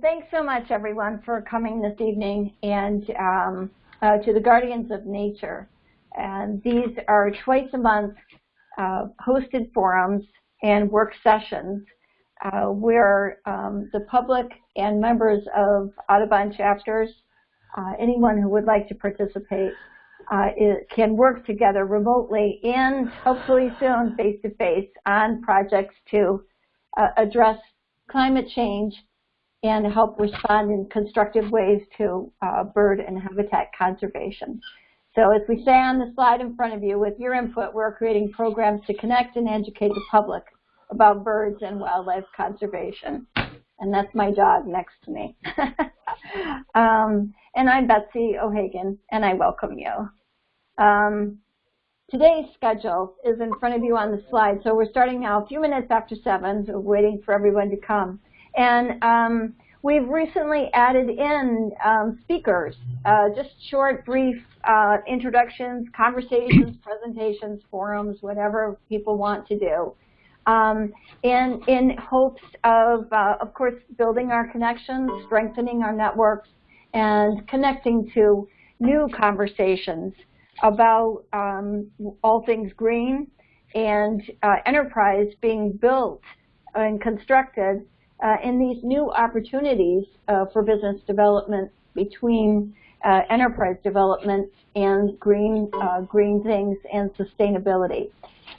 Thanks so much, everyone, for coming this evening and um, uh, to the Guardians of Nature. And these are twice a month uh, hosted forums and work sessions uh, where um, the public and members of Audubon chapters, uh, anyone who would like to participate, uh, can work together remotely and hopefully soon face-to-face -face on projects to uh, address climate change and help respond in constructive ways to uh, bird and habitat conservation. So as we say on the slide in front of you, with your input, we're creating programs to connect and educate the public about birds and wildlife conservation. And that's my dog next to me. um, and I'm Betsy O'Hagan, and I welcome you. Um, today's schedule is in front of you on the slide. So we're starting now a few minutes after 7, so waiting for everyone to come. And um, we've recently added in um, speakers, uh, just short, brief uh, introductions, conversations, presentations, forums, whatever people want to do. Um, and in hopes of, uh, of course, building our connections, strengthening our networks, and connecting to new conversations about um, all things green and uh, enterprise being built and constructed uh, in these new opportunities uh, for business development between uh, enterprise development and green, uh, green things and sustainability.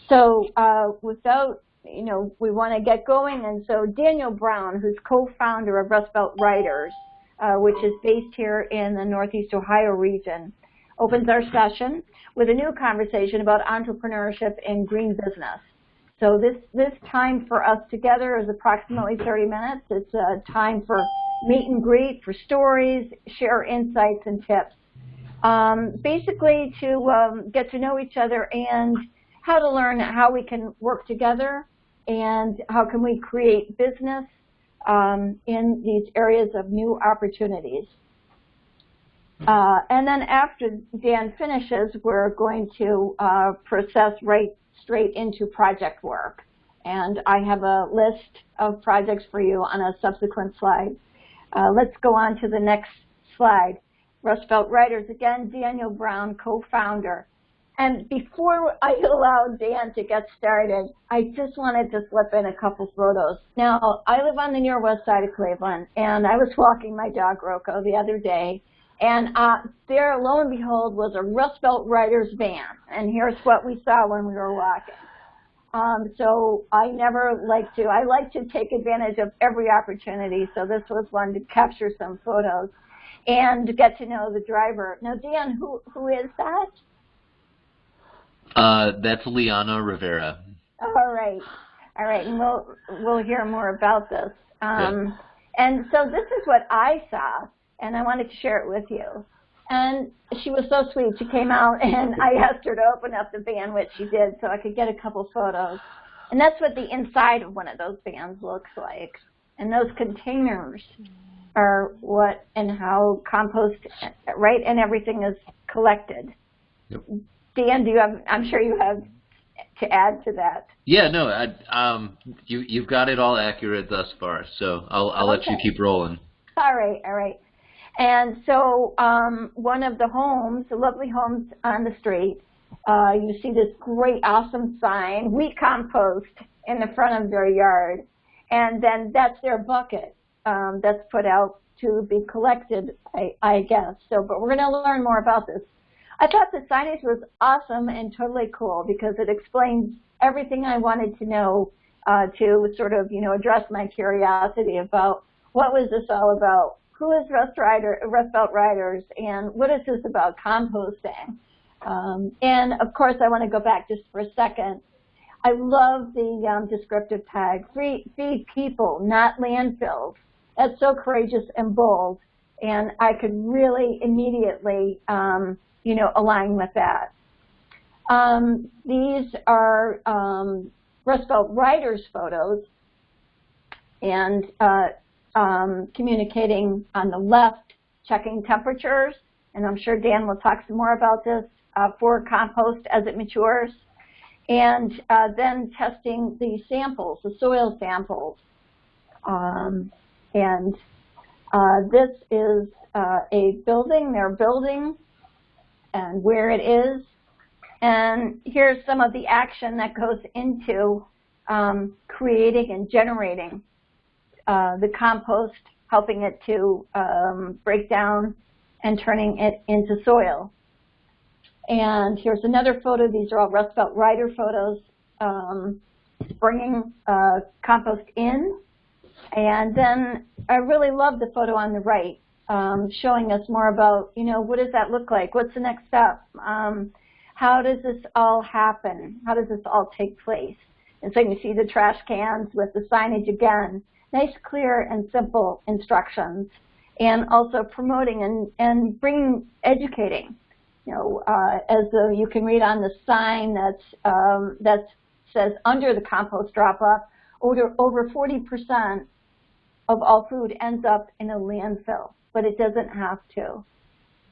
So uh, without, you know, we want to get going, and so Daniel Brown, who's co-founder of Rust Belt Riders, uh, which is based here in the Northeast Ohio region, opens our session with a new conversation about entrepreneurship in green business. So this, this time for us together is approximately 30 minutes. It's a time for meet and greet, for stories, share insights and tips. Um, basically to um, get to know each other and how to learn how we can work together and how can we create business um, in these areas of new opportunities. Uh, and then after Dan finishes, we're going to uh, process right straight into project work. And I have a list of projects for you on a subsequent slide. Uh, let's go on to the next slide. Rust Belt Riders, again, Daniel Brown, co-founder. And before I allow Dan to get started, I just wanted to slip in a couple photos. Now, I live on the near west side of Cleveland, and I was walking my dog Rocco the other day, and uh, there, lo and behold, was a Rust Belt Riders van. And here's what we saw when we were walking. Um, so I never like to, I like to take advantage of every opportunity. So this was one to capture some photos and to get to know the driver. Now, Dan, who, who is that? Uh, that's Liana Rivera. All right. All right. And we'll, we'll hear more about this. Um, yeah. And so this is what I saw and I wanted to share it with you. And she was so sweet. She came out, and I asked her to open up the van, which she did, so I could get a couple photos. And that's what the inside of one of those vans looks like. And those containers are what and how compost, right, and everything is collected. Yep. Dan, do you have, I'm sure you have to add to that. Yeah, no, I, um, you, you've got it all accurate thus far, so I'll, I'll okay. let you keep rolling. All right, all right. And so um, one of the homes, the lovely homes on the street, uh, you see this great, awesome sign, we compost in the front of their yard. And then that's their bucket um, that's put out to be collected, I, I guess. So, but we're going to learn more about this. I thought the signage was awesome and totally cool because it explains everything I wanted to know uh, to sort of, you know, address my curiosity about what was this all about who is Rust, Rider, Rust Belt Riders and what is this about composting? Um, and of course, I want to go back just for a second. I love the um, descriptive tag, feed, feed people, not landfills. That's so courageous and bold, and I could really immediately, um, you know, align with that. Um, these are um, Rust Belt Riders photos, and uh, um, communicating on the left, checking temperatures, and I'm sure Dan will talk some more about this uh, for compost as it matures, and uh, then testing the samples, the soil samples. Um, and Uh, this is uh, a building, they're building, and where it is. And here's some of the action that goes into um, creating and generating uh, the compost, helping it to um, break down and turning it into soil. And here's another photo. These are all Rust Belt Rider photos, um, bringing uh, compost in. And then I really love the photo on the right, um, showing us more about, you know, what does that look like? What's the next step? Um, how does this all happen? How does this all take place? And so you see the trash cans with the signage again. Nice, clear, and simple instructions. And also promoting and, and bringing, educating you know, uh, as you can read on the sign that's, um, that says under the compost drop-off, over, over 40% of all food ends up in a landfill, but it doesn't have to.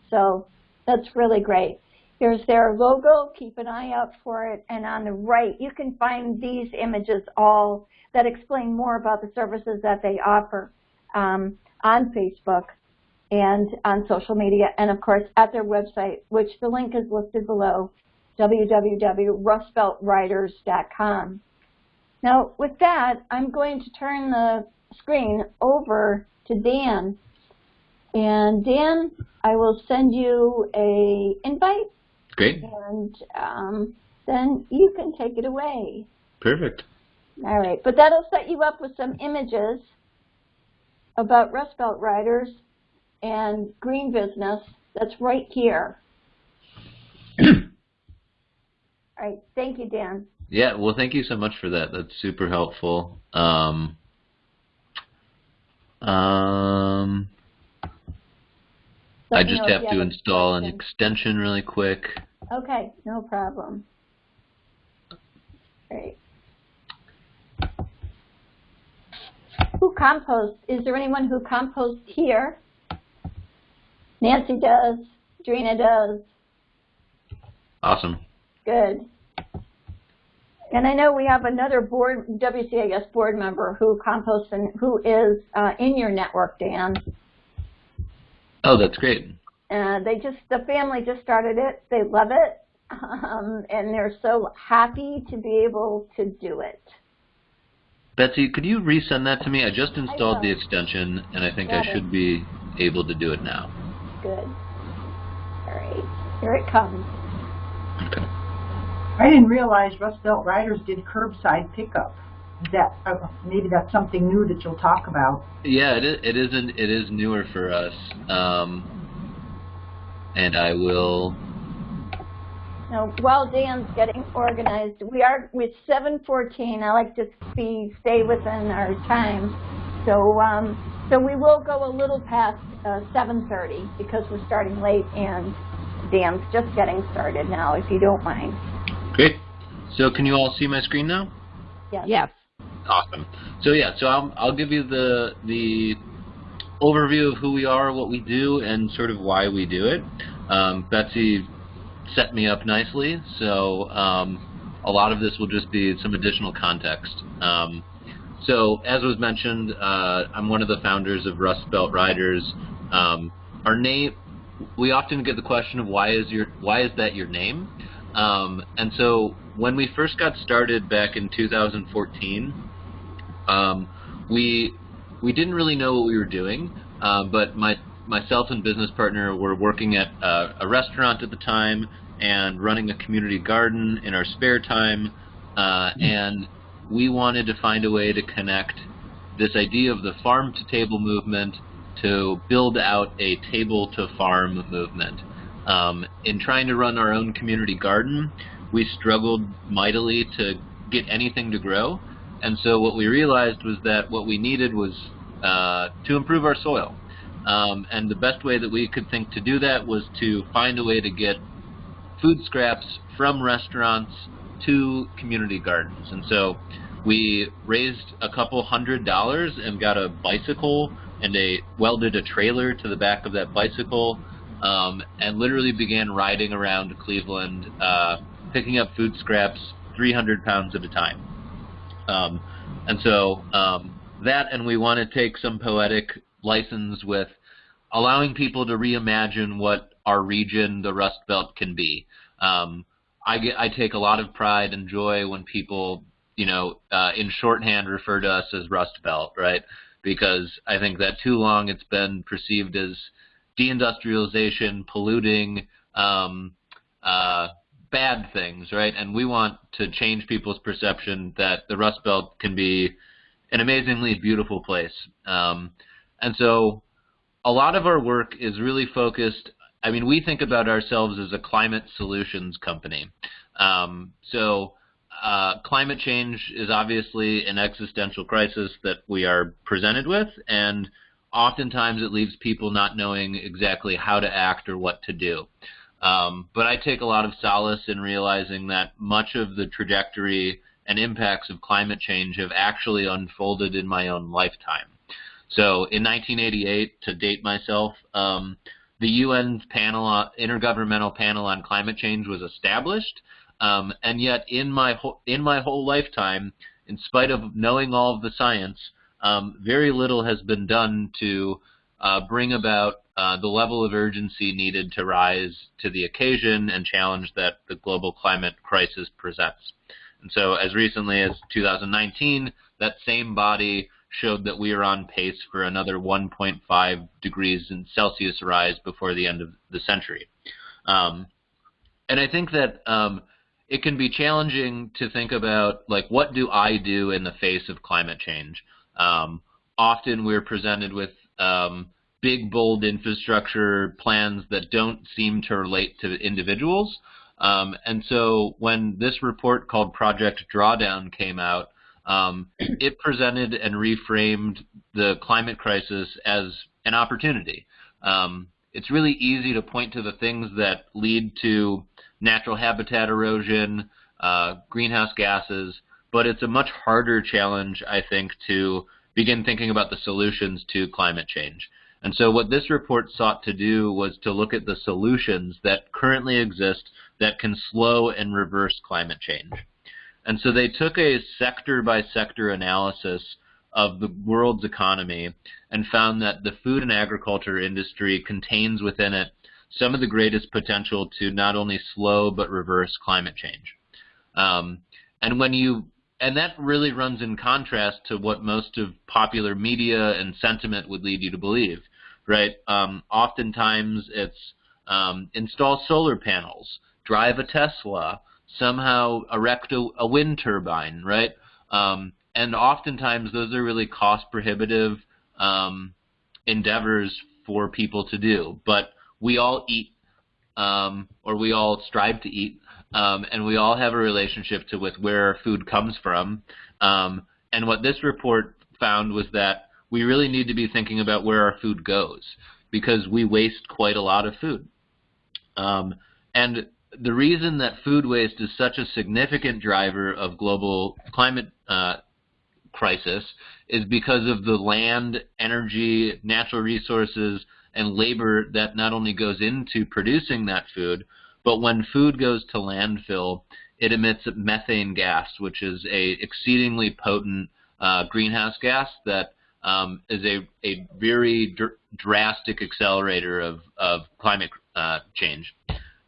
So that's really great. Here's their logo, keep an eye out for it, and on the right you can find these images all that explain more about the services that they offer um, on Facebook and on social media, and of course at their website, which the link is listed below, www.rustbeltriders.com. Now, with that, I'm going to turn the screen over to Dan. And Dan, I will send you a invite. Great. And um, then you can take it away. Perfect. All right, but that'll set you up with some images about Rust Belt Riders and green business that's right here. All right, thank you, Dan. Yeah, well, thank you so much for that. That's super helpful. Um, um, I just have to install an extension really quick. Okay, no problem. Great. Who composts? Is there anyone who composts here? Nancy does. Drina does. Awesome. Good. And I know we have another board, WCAS board member who composts and who is uh, in your network, Dan. Oh, that's great. Uh, they just, the family just started it. They love it. Um, and they're so happy to be able to do it. Betsy, could you resend that to me? I just installed I the extension, and I think Got I it. should be able to do it now. Good. All right, here it comes. Okay. I didn't realize Rust Belt Riders did curbside pickup. Is that uh, maybe that's something new that you'll talk about? Yeah, it is. It isn't. It is newer for us, um, and I will. Now, while Dan's getting organized, we are with 7:14. I like to be stay within our time, so um, so we will go a little past uh, 7.30 because we're starting late and Dan's just getting started now, if you don't mind. Great. So can you all see my screen now? Yes. Yes. Awesome. So yeah, so I'll, I'll give you the, the overview of who we are, what we do, and sort of why we do it. Um, Betsy set me up nicely, so um, a lot of this will just be some additional context. Um, so as was mentioned, uh, I'm one of the founders of Rust Belt Riders. Um, our name, we often get the question of why is your why is that your name? Um, and so when we first got started back in 2014, um, we we didn't really know what we were doing, uh, but my myself and business partner were working at uh, a restaurant at the time and running a community garden in our spare time, uh, and we wanted to find a way to connect this idea of the farm to table movement to build out a table to farm movement. Um, in trying to run our own community garden, we struggled mightily to get anything to grow. And so what we realized was that what we needed was uh, to improve our soil. Um, and the best way that we could think to do that was to find a way to get food scraps from restaurants to community gardens. And so we raised a couple hundred dollars and got a bicycle and a welded a trailer to the back of that bicycle um, and literally began riding around Cleveland uh, picking up food scraps 300 pounds at a time. Um, and so um, that and we want to take some poetic license with allowing people to reimagine what our region, the Rust Belt, can be. Um, I get I take a lot of pride and joy when people, you know, uh, in shorthand refer to us as Rust Belt, right? Because I think that too long it's been perceived as deindustrialization, polluting, um, uh, bad things, right? And we want to change people's perception that the Rust Belt can be an amazingly beautiful place. Um, and so a lot of our work is really focused. I mean, we think about ourselves as a climate solutions company. Um, so uh, climate change is obviously an existential crisis that we are presented with, and oftentimes it leaves people not knowing exactly how to act or what to do. Um, but I take a lot of solace in realizing that much of the trajectory and impacts of climate change have actually unfolded in my own lifetime. So in 1988, to date myself, um, the UN's panel, uh, intergovernmental panel on climate change was established, um, and yet in my in my whole lifetime, in spite of knowing all of the science, um, very little has been done to uh, bring about uh, the level of urgency needed to rise to the occasion and challenge that the global climate crisis presents. And so as recently as 2019, that same body showed that we are on pace for another 1.5 degrees in Celsius rise before the end of the century. Um, and I think that um, it can be challenging to think about, like, what do I do in the face of climate change? Um, often we're presented with um, big, bold infrastructure plans that don't seem to relate to individuals. Um, and so when this report called Project Drawdown came out, um, it presented and reframed the climate crisis as an opportunity. Um, it's really easy to point to the things that lead to natural habitat erosion, uh, greenhouse gases, but it's a much harder challenge, I think, to begin thinking about the solutions to climate change. And so what this report sought to do was to look at the solutions that currently exist that can slow and reverse climate change. And so they took a sector by sector analysis of the world's economy and found that the food and agriculture industry contains within it some of the greatest potential to not only slow but reverse climate change. Um, and when you and that really runs in contrast to what most of popular media and sentiment would lead you to believe, right? Um, oftentimes it's um, install solar panels, drive a Tesla, somehow erect a, a wind turbine, right? Um, and oftentimes those are really cost prohibitive um, endeavors for people to do. But we all eat, um, or we all strive to eat, um, and we all have a relationship to with where our food comes from. Um, and what this report found was that we really need to be thinking about where our food goes because we waste quite a lot of food. Um, and the reason that food waste is such a significant driver of global climate uh, crisis is because of the land, energy, natural resources, and labor that not only goes into producing that food, but when food goes to landfill, it emits methane gas, which is a exceedingly potent uh, greenhouse gas that um, is a, a very dr drastic accelerator of, of climate uh, change.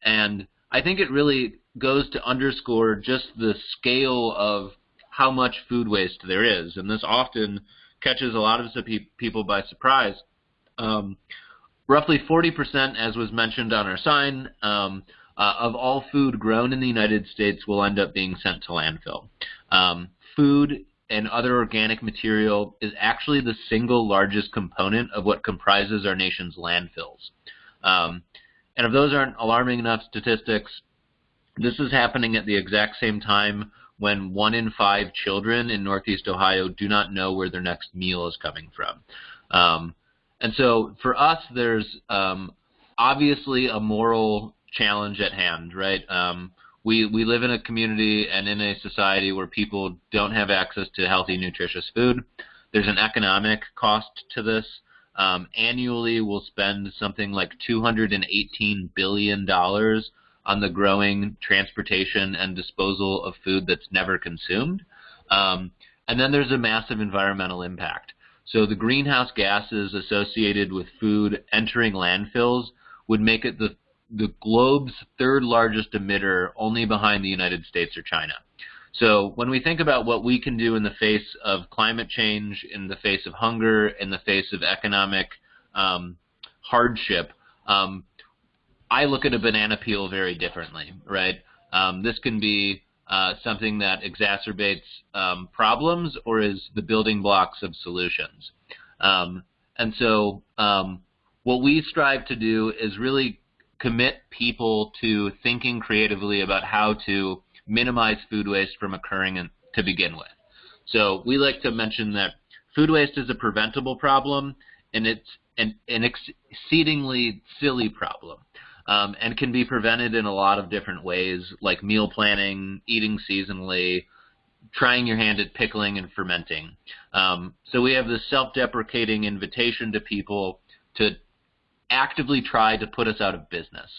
And I think it really goes to underscore just the scale of how much food waste there is, and this often catches a lot of people by surprise. Um, roughly 40%, as was mentioned on our sign, um, uh, of all food grown in the United States will end up being sent to landfill. Um, food and other organic material is actually the single largest component of what comprises our nation's landfills. Um, and if those aren't alarming enough statistics, this is happening at the exact same time when one in five children in Northeast Ohio do not know where their next meal is coming from. Um, and so for us, there's um, obviously a moral challenge at hand, right? Um, we, we live in a community and in a society where people don't have access to healthy, nutritious food. There's an economic cost to this. Um, annually, we'll spend something like $218 billion on the growing transportation and disposal of food that's never consumed. Um, and then there's a massive environmental impact. So the greenhouse gases associated with food entering landfills would make it the the globe's third largest emitter, only behind the United States or China. So when we think about what we can do in the face of climate change, in the face of hunger, in the face of economic um, hardship, um, I look at a banana peel very differently, right? Um, this can be uh, something that exacerbates um, problems or is the building blocks of solutions. Um, and so um, what we strive to do is really commit people to thinking creatively about how to minimize food waste from occurring in, to begin with. So we like to mention that food waste is a preventable problem and it's an, an exceedingly silly problem um, and can be prevented in a lot of different ways like meal planning, eating seasonally, trying your hand at pickling and fermenting. Um, so we have this self-deprecating invitation to people to actively try to put us out of business.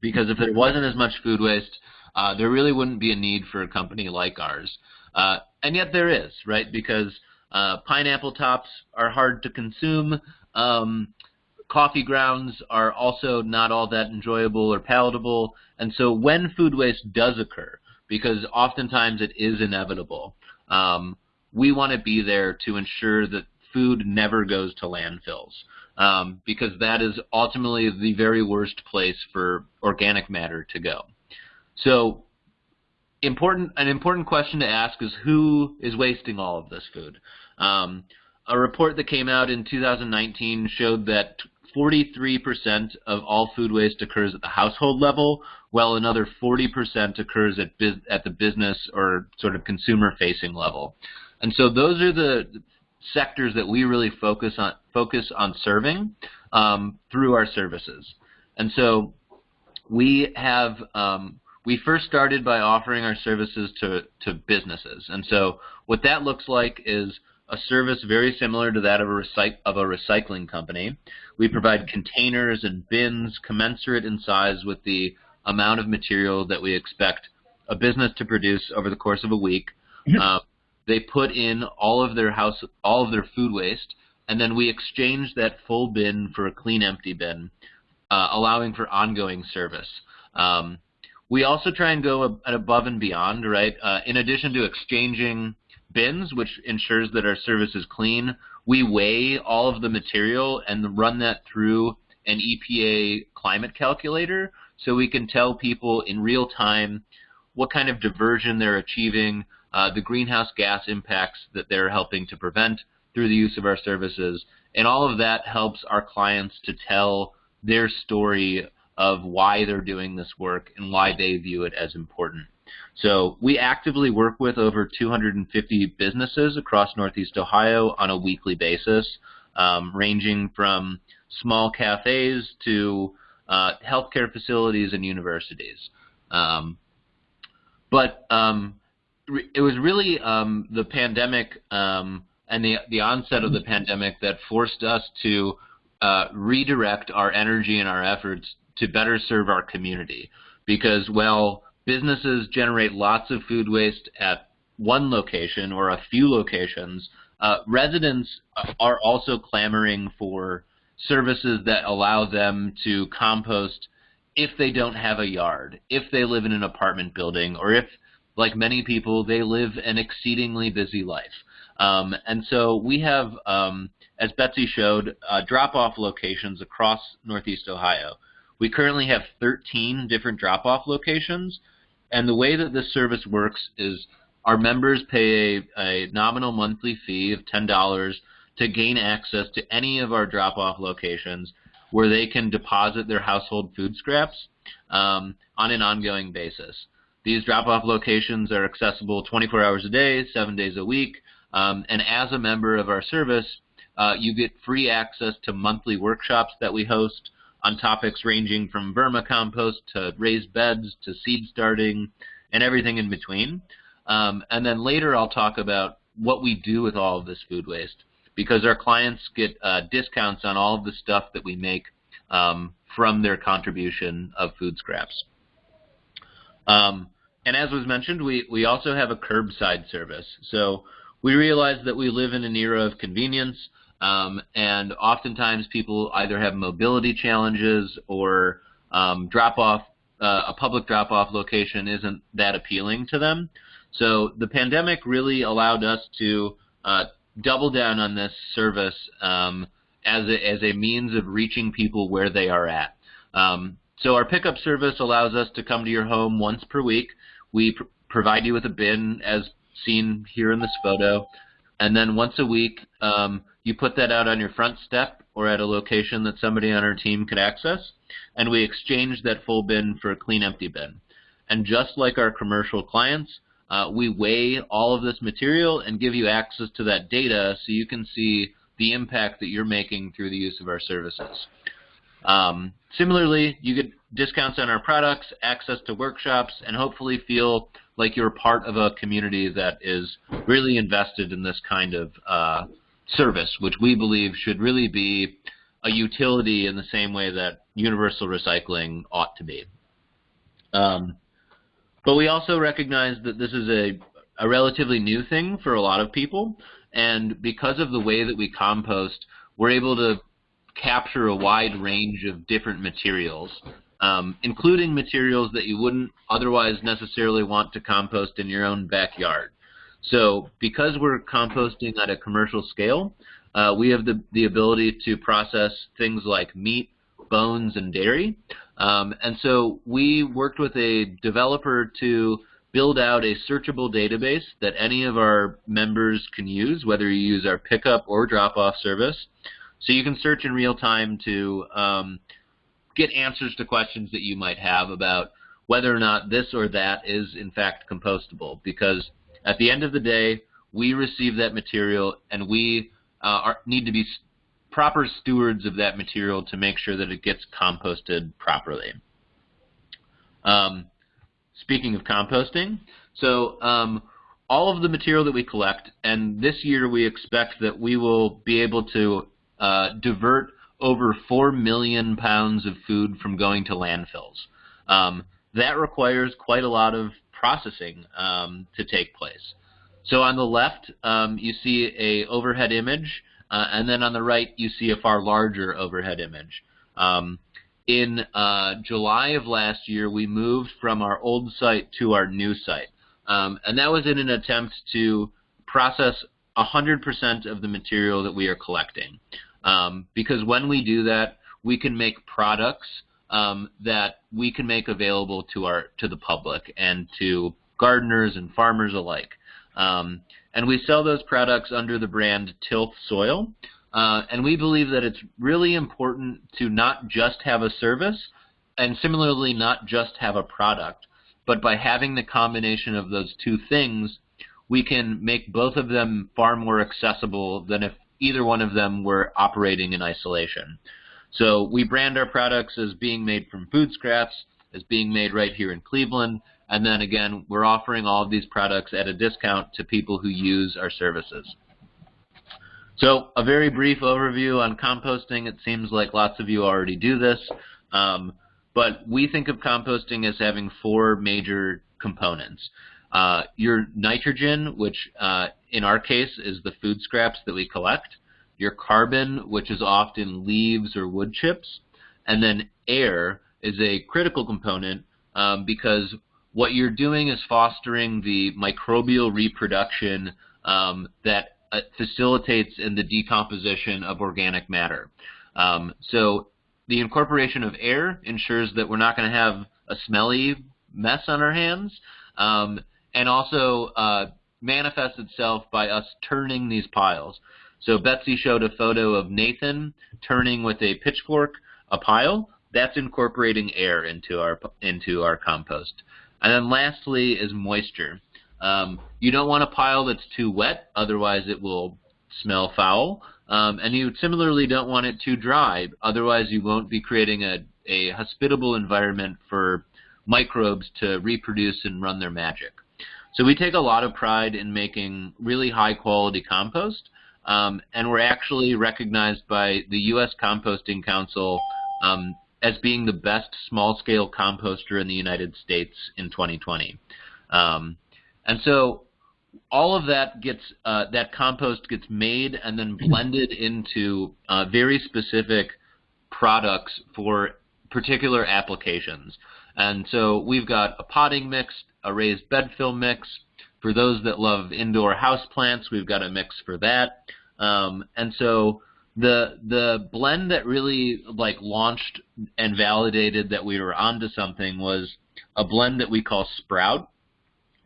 Because if there wasn't as much food waste, uh, there really wouldn't be a need for a company like ours. Uh, and yet there is, right? Because uh, pineapple tops are hard to consume. Um, coffee grounds are also not all that enjoyable or palatable. And so when food waste does occur, because oftentimes it is inevitable, um, we want to be there to ensure that food never goes to landfills. Um, because that is ultimately the very worst place for organic matter to go. So important, an important question to ask is who is wasting all of this food? Um, a report that came out in 2019 showed that 43% of all food waste occurs at the household level, while another 40% occurs at, at the business or sort of consumer-facing level. And so those are the sectors that we really focus on focus on serving um, through our services. And so we have um, we first started by offering our services to, to businesses. And so what that looks like is a service very similar to that of a, of a recycling company. We provide containers and bins commensurate in size with the amount of material that we expect a business to produce over the course of a week. Uh, they put in all of their house, all of their food waste, and then we exchange that full bin for a clean empty bin, uh, allowing for ongoing service. Um, we also try and go above and beyond, right? Uh, in addition to exchanging bins, which ensures that our service is clean, we weigh all of the material and run that through an EPA climate calculator so we can tell people in real time what kind of diversion they're achieving, uh, the greenhouse gas impacts that they're helping to prevent through the use of our services. And all of that helps our clients to tell their story of why they're doing this work and why they view it as important. So we actively work with over 250 businesses across Northeast Ohio on a weekly basis, um, ranging from small cafes to uh, healthcare facilities and universities. Um, but um, it was really um, the pandemic um, and the, the onset of the pandemic that forced us to uh, redirect our energy and our efforts to better serve our community. Because while businesses generate lots of food waste at one location or a few locations, uh, residents are also clamoring for services that allow them to compost if they don't have a yard, if they live in an apartment building, or if, like many people, they live an exceedingly busy life. Um, and so we have, um, as Betsy showed, uh, drop-off locations across Northeast Ohio. We currently have 13 different drop-off locations, and the way that this service works is our members pay a, a nominal monthly fee of $10 to gain access to any of our drop-off locations where they can deposit their household food scraps um, on an ongoing basis. These drop-off locations are accessible 24 hours a day, seven days a week, um, and as a member of our service, uh, you get free access to monthly workshops that we host on topics ranging from vermicompost to raised beds to seed starting and everything in between. Um, and then later I'll talk about what we do with all of this food waste because our clients get uh, discounts on all of the stuff that we make um, from their contribution of food scraps. Um, and as was mentioned, we, we also have a curbside service. So we realize that we live in an era of convenience, um, and oftentimes people either have mobility challenges or um, drop off uh, a public drop off location isn't that appealing to them. So the pandemic really allowed us to uh, double down on this service um, as a, as a means of reaching people where they are at. Um, so our pickup service allows us to come to your home once per week. We pr provide you with a bin as seen here in this photo. And then once a week, um, you put that out on your front step or at a location that somebody on our team could access, and we exchange that full bin for a clean empty bin. And just like our commercial clients, uh, we weigh all of this material and give you access to that data so you can see the impact that you're making through the use of our services. Um, similarly, you get discounts on our products, access to workshops, and hopefully feel like you're part of a community that is really invested in this kind of uh, service, which we believe should really be a utility in the same way that universal recycling ought to be. Um, but we also recognize that this is a, a relatively new thing for a lot of people, and because of the way that we compost, we're able to capture a wide range of different materials, um, including materials that you wouldn't otherwise necessarily want to compost in your own backyard. So because we're composting at a commercial scale, uh, we have the, the ability to process things like meat, bones, and dairy. Um, and so we worked with a developer to build out a searchable database that any of our members can use, whether you use our pickup or drop-off service. So you can search in real time to um, get answers to questions that you might have about whether or not this or that is in fact compostable. Because at the end of the day, we receive that material and we uh, are, need to be proper stewards of that material to make sure that it gets composted properly. Um, speaking of composting, so um, all of the material that we collect, and this year we expect that we will be able to uh, divert over 4 million pounds of food from going to landfills. Um, that requires quite a lot of processing um, to take place. So on the left, um, you see a overhead image, uh, and then on the right, you see a far larger overhead image. Um, in uh, July of last year, we moved from our old site to our new site. Um, and that was in an attempt to process 100% of the material that we are collecting. Um, because when we do that, we can make products um, that we can make available to our to the public and to gardeners and farmers alike. Um, and we sell those products under the brand Tilth Soil. Uh, and we believe that it's really important to not just have a service, and similarly not just have a product, but by having the combination of those two things, we can make both of them far more accessible than if either one of them were operating in isolation. So we brand our products as being made from food scraps, as being made right here in Cleveland, and then again, we're offering all of these products at a discount to people who use our services. So a very brief overview on composting. It seems like lots of you already do this, um, but we think of composting as having four major components. Uh, your nitrogen, which uh, in our case is the food scraps that we collect, your carbon, which is often leaves or wood chips, and then air is a critical component um, because what you're doing is fostering the microbial reproduction um, that uh, facilitates in the decomposition of organic matter. Um, so the incorporation of air ensures that we're not going to have a smelly mess on our hands. Um, and also uh, manifests itself by us turning these piles. So Betsy showed a photo of Nathan turning with a pitchfork a pile. That's incorporating air into our into our compost. And then lastly is moisture. Um, you don't want a pile that's too wet, otherwise it will smell foul. Um, and you similarly don't want it too dry, otherwise you won't be creating a, a hospitable environment for microbes to reproduce and run their magic. So we take a lot of pride in making really high quality compost, um, and we're actually recognized by the U.S. Composting Council um, as being the best small scale composter in the United States in 2020. Um, and so all of that gets uh, that compost gets made and then blended into uh, very specific products for particular applications. And so we've got a potting mix, a raised bed fill mix. For those that love indoor house plants, we've got a mix for that. Um, and so the the blend that really like launched and validated that we were onto something was a blend that we call Sprout.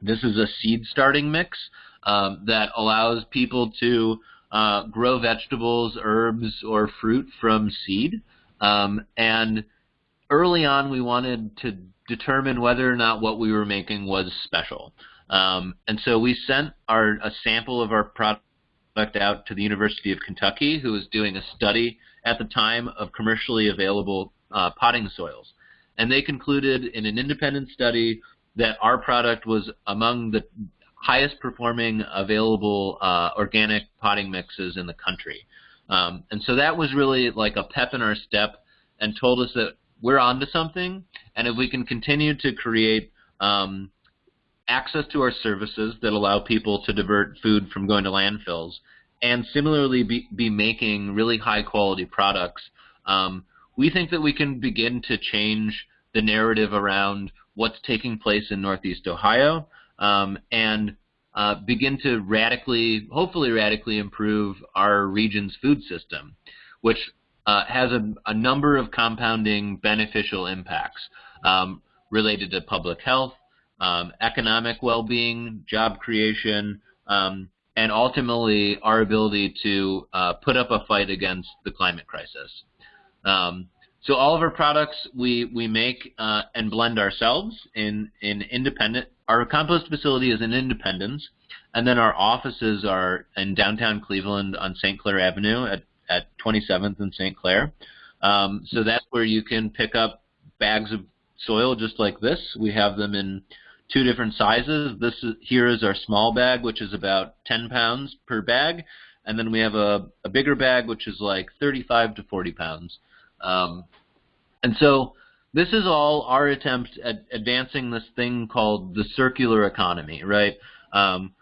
This is a seed starting mix um, that allows people to uh, grow vegetables, herbs, or fruit from seed. Um, and early on, we wanted to determine whether or not what we were making was special. Um, and so we sent our a sample of our product out to the University of Kentucky, who was doing a study at the time of commercially available uh, potting soils. And they concluded in an independent study that our product was among the highest performing available uh, organic potting mixes in the country. Um, and so that was really like a pep in our step and told us that we're onto something. And if we can continue to create um, access to our services that allow people to divert food from going to landfills, and similarly be, be making really high quality products, um, we think that we can begin to change the narrative around what's taking place in Northeast Ohio um, and uh, begin to radically, hopefully radically improve our region's food system, which uh, has a, a, number of compounding beneficial impacts um, related to public health, um, economic well-being, job creation, um, and ultimately our ability to uh, put up a fight against the climate crisis. Um, so all of our products we we make uh, and blend ourselves in in independent. Our compost facility is in Independence, and then our offices are in downtown Cleveland on St. Clair Avenue at at 27th and St. Clair. Um, so that's where you can pick up bags of soil just like this. We have them in two different sizes. This is, here is our small bag, which is about 10 pounds per bag, and then we have a, a bigger bag, which is like 35 to 40 pounds. Um, and so this is all our attempt at advancing this thing called the circular economy, right? Um,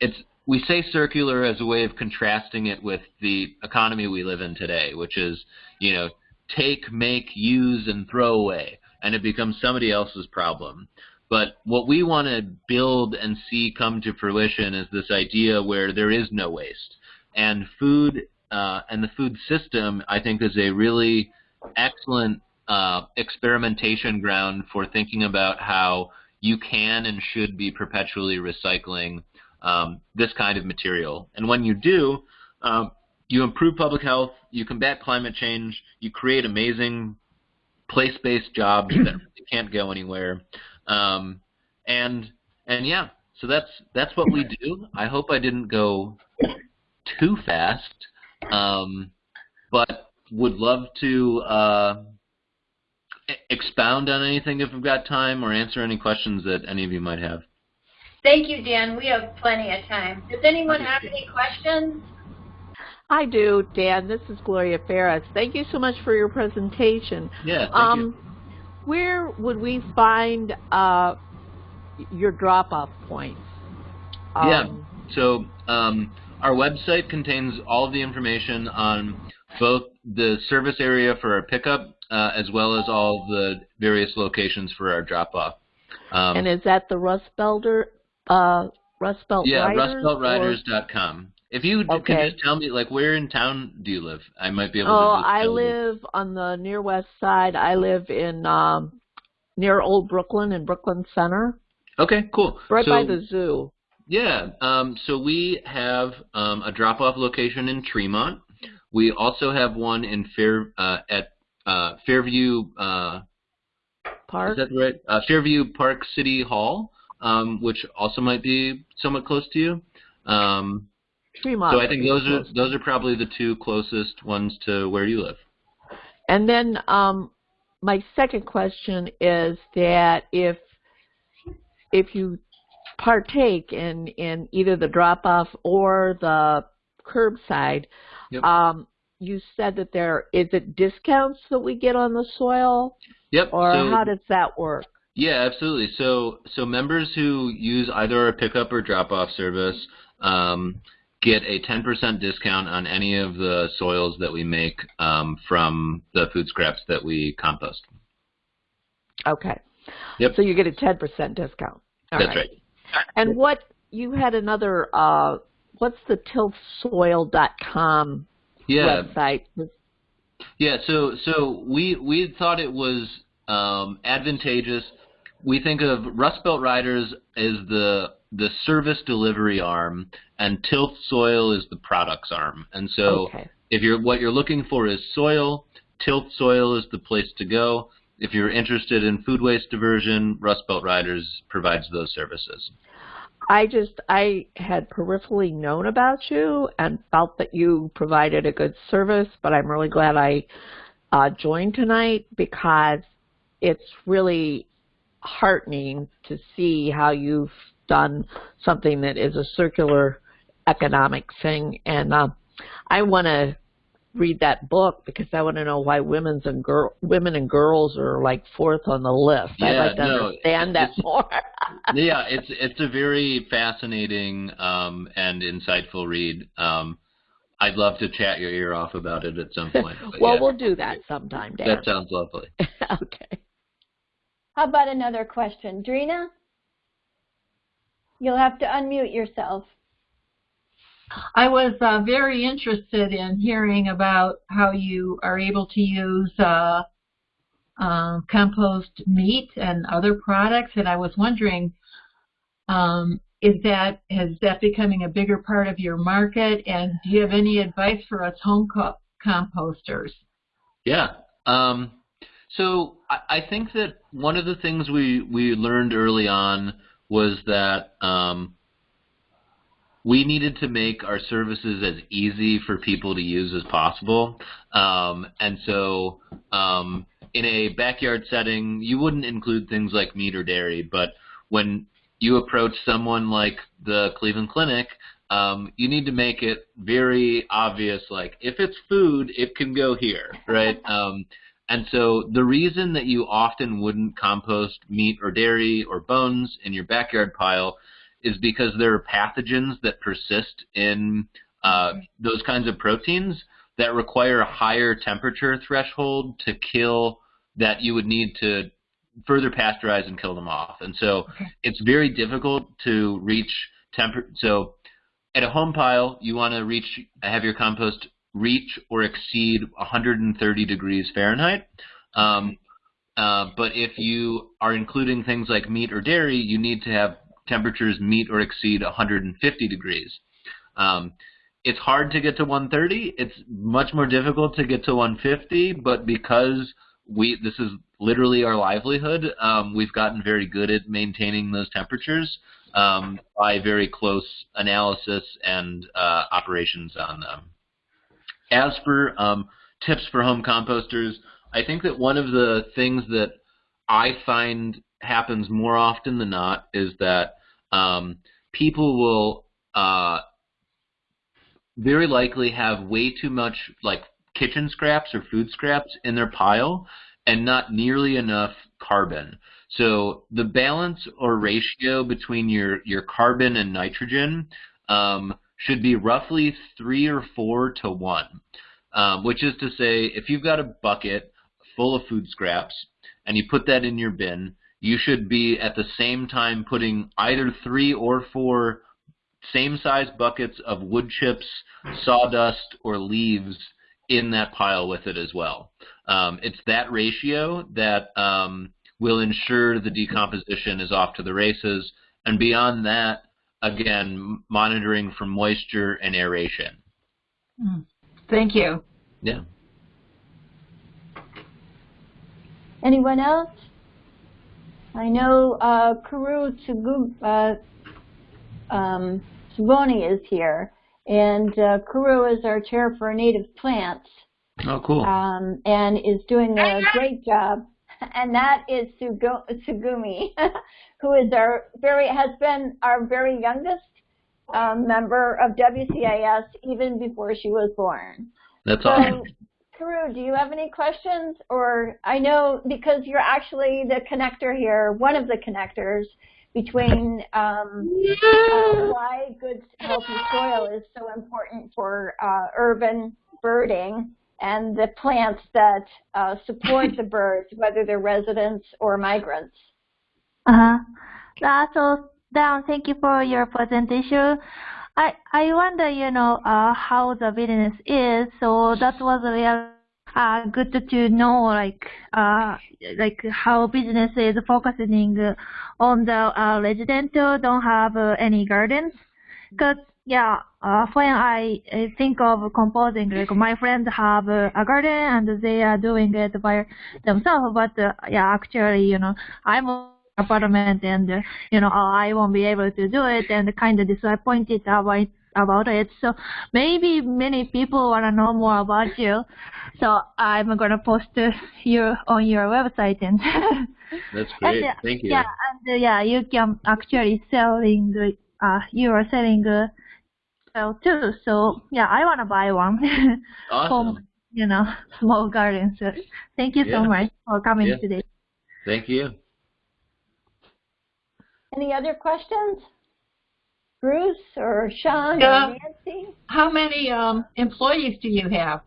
it's we say circular as a way of contrasting it with the economy we live in today, which is, you know, take, make, use, and throw away, and it becomes somebody else's problem. But what we want to build and see come to fruition is this idea where there is no waste. And food uh, and the food system, I think, is a really excellent uh, experimentation ground for thinking about how you can and should be perpetually recycling um, this kind of material. And when you do, um, you improve public health, you combat climate change, you create amazing place-based jobs that can't go anywhere, um, and and yeah, so that's that's what we do. I hope I didn't go too fast. Um, but would love to uh, expound on anything if we've got time or answer any questions that any of you might have. Thank you, Dan. We have plenty of time. Does anyone have any questions? I do, Dan. This is Gloria Ferris. Thank you so much for your presentation. Yeah, thank um, you. Where would we find uh, your drop-off points? Um, yeah, so um, our website contains all of the information on both the service area for our pickup uh, as well as all the various locations for our drop-off. Um, and is that the Rust Belter, uh, Rust Belt yeah, Riders? rustbeltriders.com. If you okay. can just tell me, like, where in town do you live? I might be able oh, to. Oh, I live you. on the near west side. I live in um, near Old Brooklyn in Brooklyn Center. Okay, cool. Right so, by the zoo. Yeah. Um, so we have um, a drop-off location in Tremont. We also have one in Fair uh, at uh, Fairview uh, Park. Is that right? Uh, Fairview Park City Hall, um, which also might be somewhat close to you. Um, Tremont. So I think those are those are probably the two closest ones to where you live. And then um, my second question is that if if you partake in, in either the drop-off or the curbside, yep. um, you said that there is it discounts that we get on the soil? Yep. Or so, how does that work? Yeah, absolutely. So, so members who use either our pickup or drop-off service um, get a 10% discount on any of the soils that we make um, from the food scraps that we compost. Okay. Yep. So you get a 10% discount. All That's right. And what you had another uh what's the tilthsoil.com Yeah, website? Yeah, so so we we thought it was um, advantageous. We think of Rust Belt Riders as the the service delivery arm, and Tilth Soil is the products arm. And so, Okay. if you're what you're looking for is soil, Tilth Soil is the place to go. If you're interested in food waste diversion, Rust Belt Riders provides those services. I just I had peripherally known about you and felt that you provided a good service, but I'm really glad I uh, joined tonight because it's really heartening to see how you've done something that is a circular economic thing, and uh, I want to read that book because I want to know why women's and girl women and girls are like fourth on the list. I'd like to no, understand that more. yeah, it's it's a very fascinating um, and insightful read. Um, I'd love to chat your ear off about it at some point. well, yeah, we'll do that sometime, Dan. that sounds lovely. okay. How about another question? Drina? You'll have to unmute yourself. I was uh, very interested in hearing about how you are able to use uh, um, compost meat and other products, and I was wondering, um, is that is that becoming a bigger part of your market? And do you have any advice for us home co- composters? Yeah. Um, so I, I think that one of the things we, we learned early on was that um, we needed to make our services as easy for people to use as possible. Um, and so um, in a backyard setting, you wouldn't include things like meat or dairy, but when you approach someone like the Cleveland Clinic, um, you need to make it very obvious, like if it's food, it can go here, right? and so the reason that you often wouldn't compost meat or dairy or bones in your backyard pile is because there are pathogens that persist in uh, those kinds of proteins that require a higher temperature threshold to kill that you would need to further pasteurize and kill them off. And so it's very difficult to reach temper. So at a home pile, you want to reach have your compost reach or exceed 130 degrees Fahrenheit. Um, uh, but if you are including things like meat or dairy, you need to have temperatures meet or exceed 150 degrees. Um, it's hard to get to 130. It's much more difficult to get to 150, but because we this is literally our livelihood, um, we've gotten very good at maintaining those temperatures um, by very close analysis and uh, operations on them. As for um, tips for home composters, I think that one of the things that I find happens more often than not is that um, people will uh, very likely have way too much like kitchen scraps or food scraps in their pile and not nearly enough carbon. So the balance or ratio between your, your carbon and nitrogen um, should be roughly three or four to one, um, which is to say if you've got a bucket full of food scraps and you put that in your bin, you should be at the same time putting either three or four same size buckets of wood chips, sawdust, or leaves in that pile with it as well. Um, it's that ratio that um, will ensure the decomposition is off to the races. And beyond that, again, monitoring for moisture and aeration. Thank you. Yeah. Anyone else? I know uh, Kuru Tsugu, uh, um, Tsuboni is here, and uh, Kuru is our chair for native plants Oh, cool. um, and is doing a great job. And that is Sugo- Tsugumi, who is our very has been our very youngest um, member of WCAS even before she was born. That's So awesome. Karu, do you have any questions? Or I know because you're actually the connector here, one of the connectors between um, uh, why good healthy soil is so important for uh, urban birding and the plants that uh, support the birds, whether they're residents or migrants. Uh-huh. Uh, so, Dan, thank you for your presentation. I I wonder, you know, uh, how the business is. So that was real uh, good to know, like uh, like how business is focusing on the uh, residential, don't have uh, any gardens. Cause yeah, uh, when I uh, think of composing, like my friends have uh, a garden and they are doing it by themselves. But uh, yeah, actually, you know, I'm apartment and uh, you know I won't be able to do it and kind of disappointed about about it. So maybe many people want to know more about you. So I'm gonna post uh, you on your website and That's great. and, uh, Thank you. yeah and uh, yeah you can actually selling the uh you are selling uh, well too. So yeah I wanna buy one Awesome. from you know small garden. So thank you Yeah. so much for coming Yeah. today. Thank you. Any other questions? Bruce or Sean Yeah. or Nancy? How many um, employees do you have?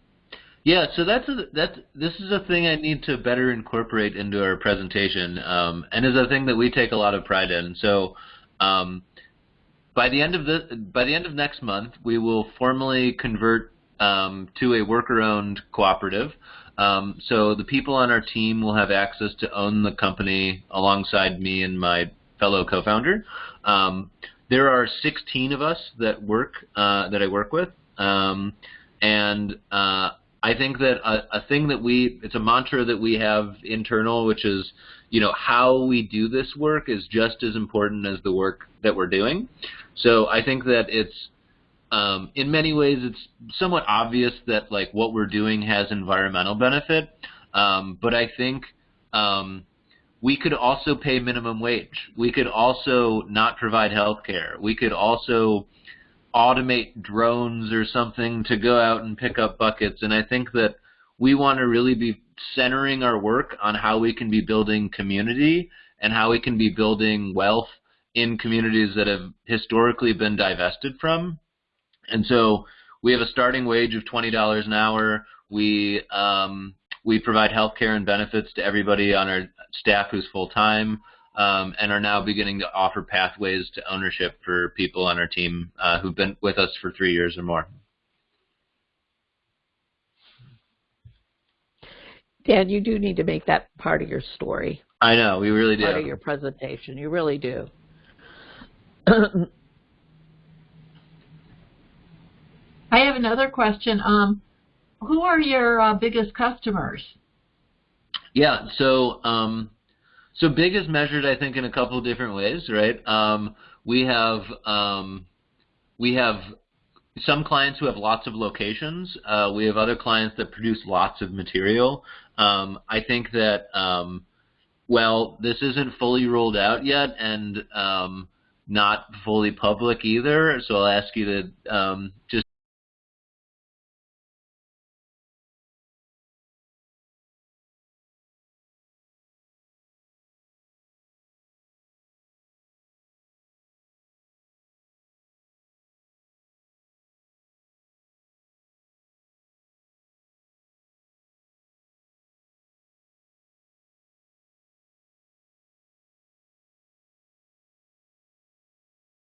Yeah, so that's a, that's this is a thing I need to better incorporate into our presentation, um, and is a thing that we take a lot of pride in. So, um, by the end of the by the end of next month, we will formally convert um, to a worker-owned cooperative. Um, so the people on our team will have access to own the company alongside me and my fellow co-founder. Um, there are 16 of us that work uh, that I work with, um, and uh, I think that a, a thing that we it's a mantra that we have internal, which is you know how we do this work is just as important as the work that we're doing. So I think that it's um, in many ways it's somewhat obvious that like what we're doing has environmental benefit, um, but I think um, we could also pay minimum wage. We could also not provide health care. We could also automate drones or something to go out and pick up buckets. And I think that we want to really be centering our work on how we can be building community and how we can be building wealth in communities that have historically been divested from. And so we have a starting wage of twenty dollars an hour. We um, we provide health care and benefits to everybody on our staff who's full time, um, and are now beginning to offer pathways to ownership for people on our team uh, who've been with us for three years or more. Dan, you do need to make that part of your story, I know we really part of do. your presentation. You really do. I have another question. Um, who are your uh, biggest customers? Yeah, so um, so big is measured, I think, in a couple of different ways, right? Um, we have um, we have some clients who have lots of locations. Uh, we have other clients that produce lots of material. Um, I think that um, well, this isn't fully rolled out yet, and um, not fully public either. So I'll ask you to um, just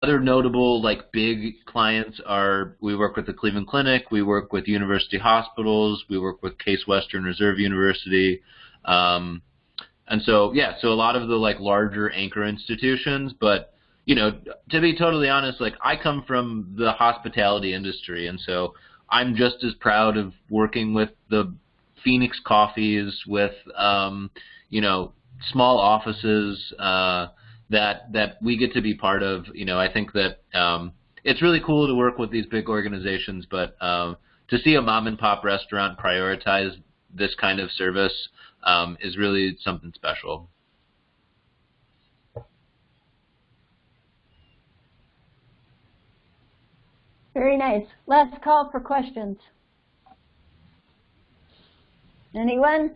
other notable like big clients are we work with the Cleveland Clinic, we work with university hospitals, we work with Case Western Reserve University, um, and so yeah, so a lot of the like larger anchor institutions. But you know, to be totally honest, like I come from the hospitality industry, and so I'm just as proud of working with the Phoenix Coffees, with um, you know small offices. Uh, that that we get to be part of. You know, I think that um, it's really cool to work with these big organizations, but um, to see a mom and pop restaurant prioritize this kind of service um, is really something special. Very nice. Last call for questions. Anyone?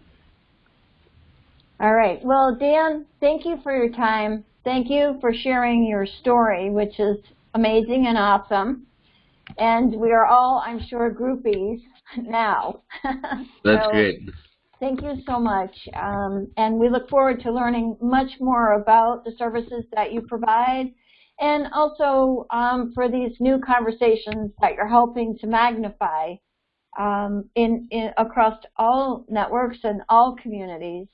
All right. Well, Dan, thank you for your time. Thank you for sharing your story, which is amazing and awesome. And we are all, I'm sure, groupies now. That's So, great. Thank you so much. Um, and we look forward to learning much more about the services that you provide and also um, for these new conversations that you're helping to magnify um, in, in across all networks and all communities.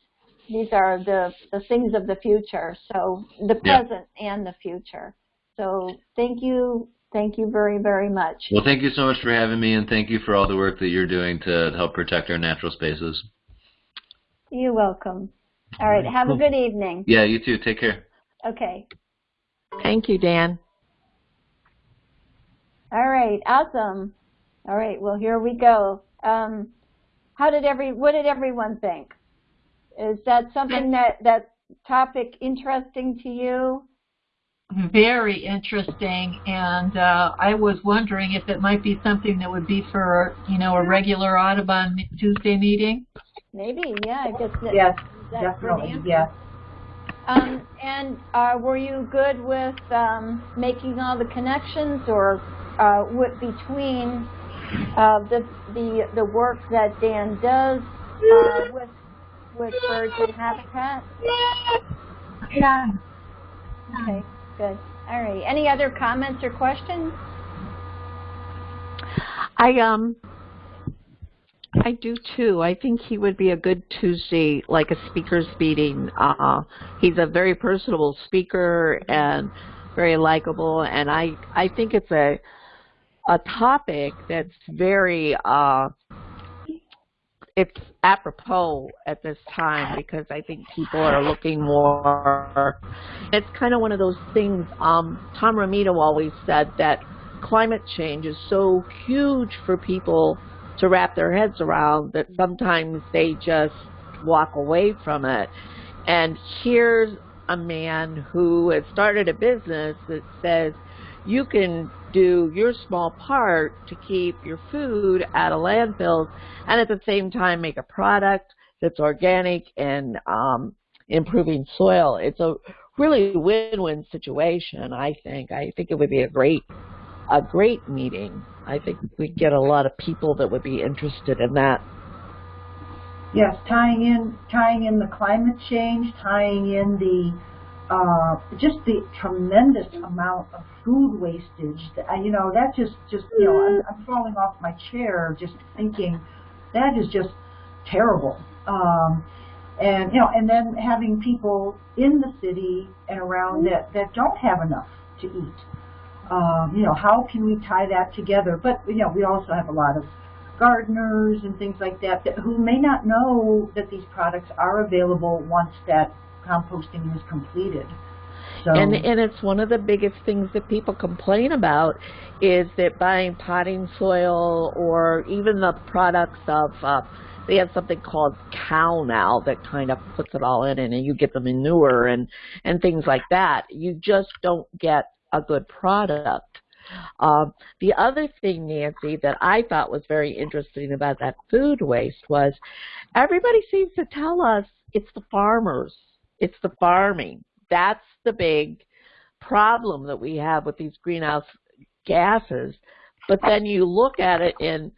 These are the, the things of the future, so the Yeah. present and the future. So thank you, thank you very, very much. Well, thank you so much for having me, and thank you for all the work that you're doing to help protect our natural spaces. You're welcome. All right, have a good evening. Yeah, you too. Take care. Okay. Thank you, Dan. All right, awesome. All right, well here we go. Um, how did every what did everyone think? Is that something that that topic interesting to you? Very interesting, and uh, I was wondering if it might be something that would be for, you know, a regular Audubon Tuesday meeting. Maybe, yeah. I guess that, Yes, that's definitely, Dan. yes. Um, and uh, were you good with um, making all the connections, or uh, what between uh, the the the work that Dan does uh, with with birds and habitat? Yeah. Okay, good. All right. Any other comments or questions? I um I do too. I think he would be a good Tuesday, like a speakers meeting. Uh, he's a very personable speaker and very likable, and I I think it's a a topic that's very uh, it's apropos at this time because I think people are looking more. It's kind of one of those things. Um, Tom Ramito always said that climate change is so huge for people to wrap their heads around that sometimes they just walk away from it. And here's a man who has started a business that says you can do your small part to keep your food out of landfills and at the same time make a product that's organic and um, improving soil. It's a really win-win situation, I think. I think it would be a great a great meeting. I think we'd get a lot of people that would be interested in that. Yes, tying in tying in the climate change, tying in the uh, just the tremendous amount of food wastage. That, you know, that just just you know, I'm, I'm falling off my chair just thinking that is just terrible. Um, and you know, and then having people in the city and around that that don't have enough to eat. Um, you know, how can we tie that together? But you know, we also have a lot of gardeners and things like that, that who may not know that these products are available once that composting is completed. So And and it's one of the biggest things that people complain about is that buying potting soil or even the products of uh, they have something called cow now that kind of puts it all in and you get the manure and and things like that. You just don't get a good product. Um, the other thing, Nancy, that I thought was very interesting about that food waste was everybody seems to tell us it's the farmers, it's the farming. That's the big problem that we have with these greenhouse gases. But then you look at it in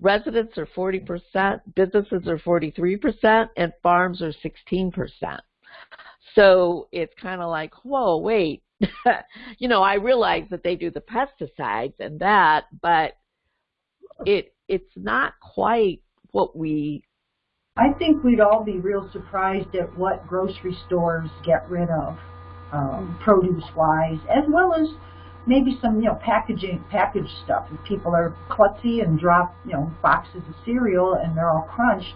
residents are 40%, businesses are 43%, and farms are 16%. So it's kind of like, whoa, wait. you know, I realize that they do the pesticides and that, but it it's not quite what we I think we'd all be real surprised at what grocery stores get rid of, um, produce-wise, as well as maybe some, you know, packaging, packaged stuff. If people are klutzy and drop, you know, boxes of cereal and they're all crunched,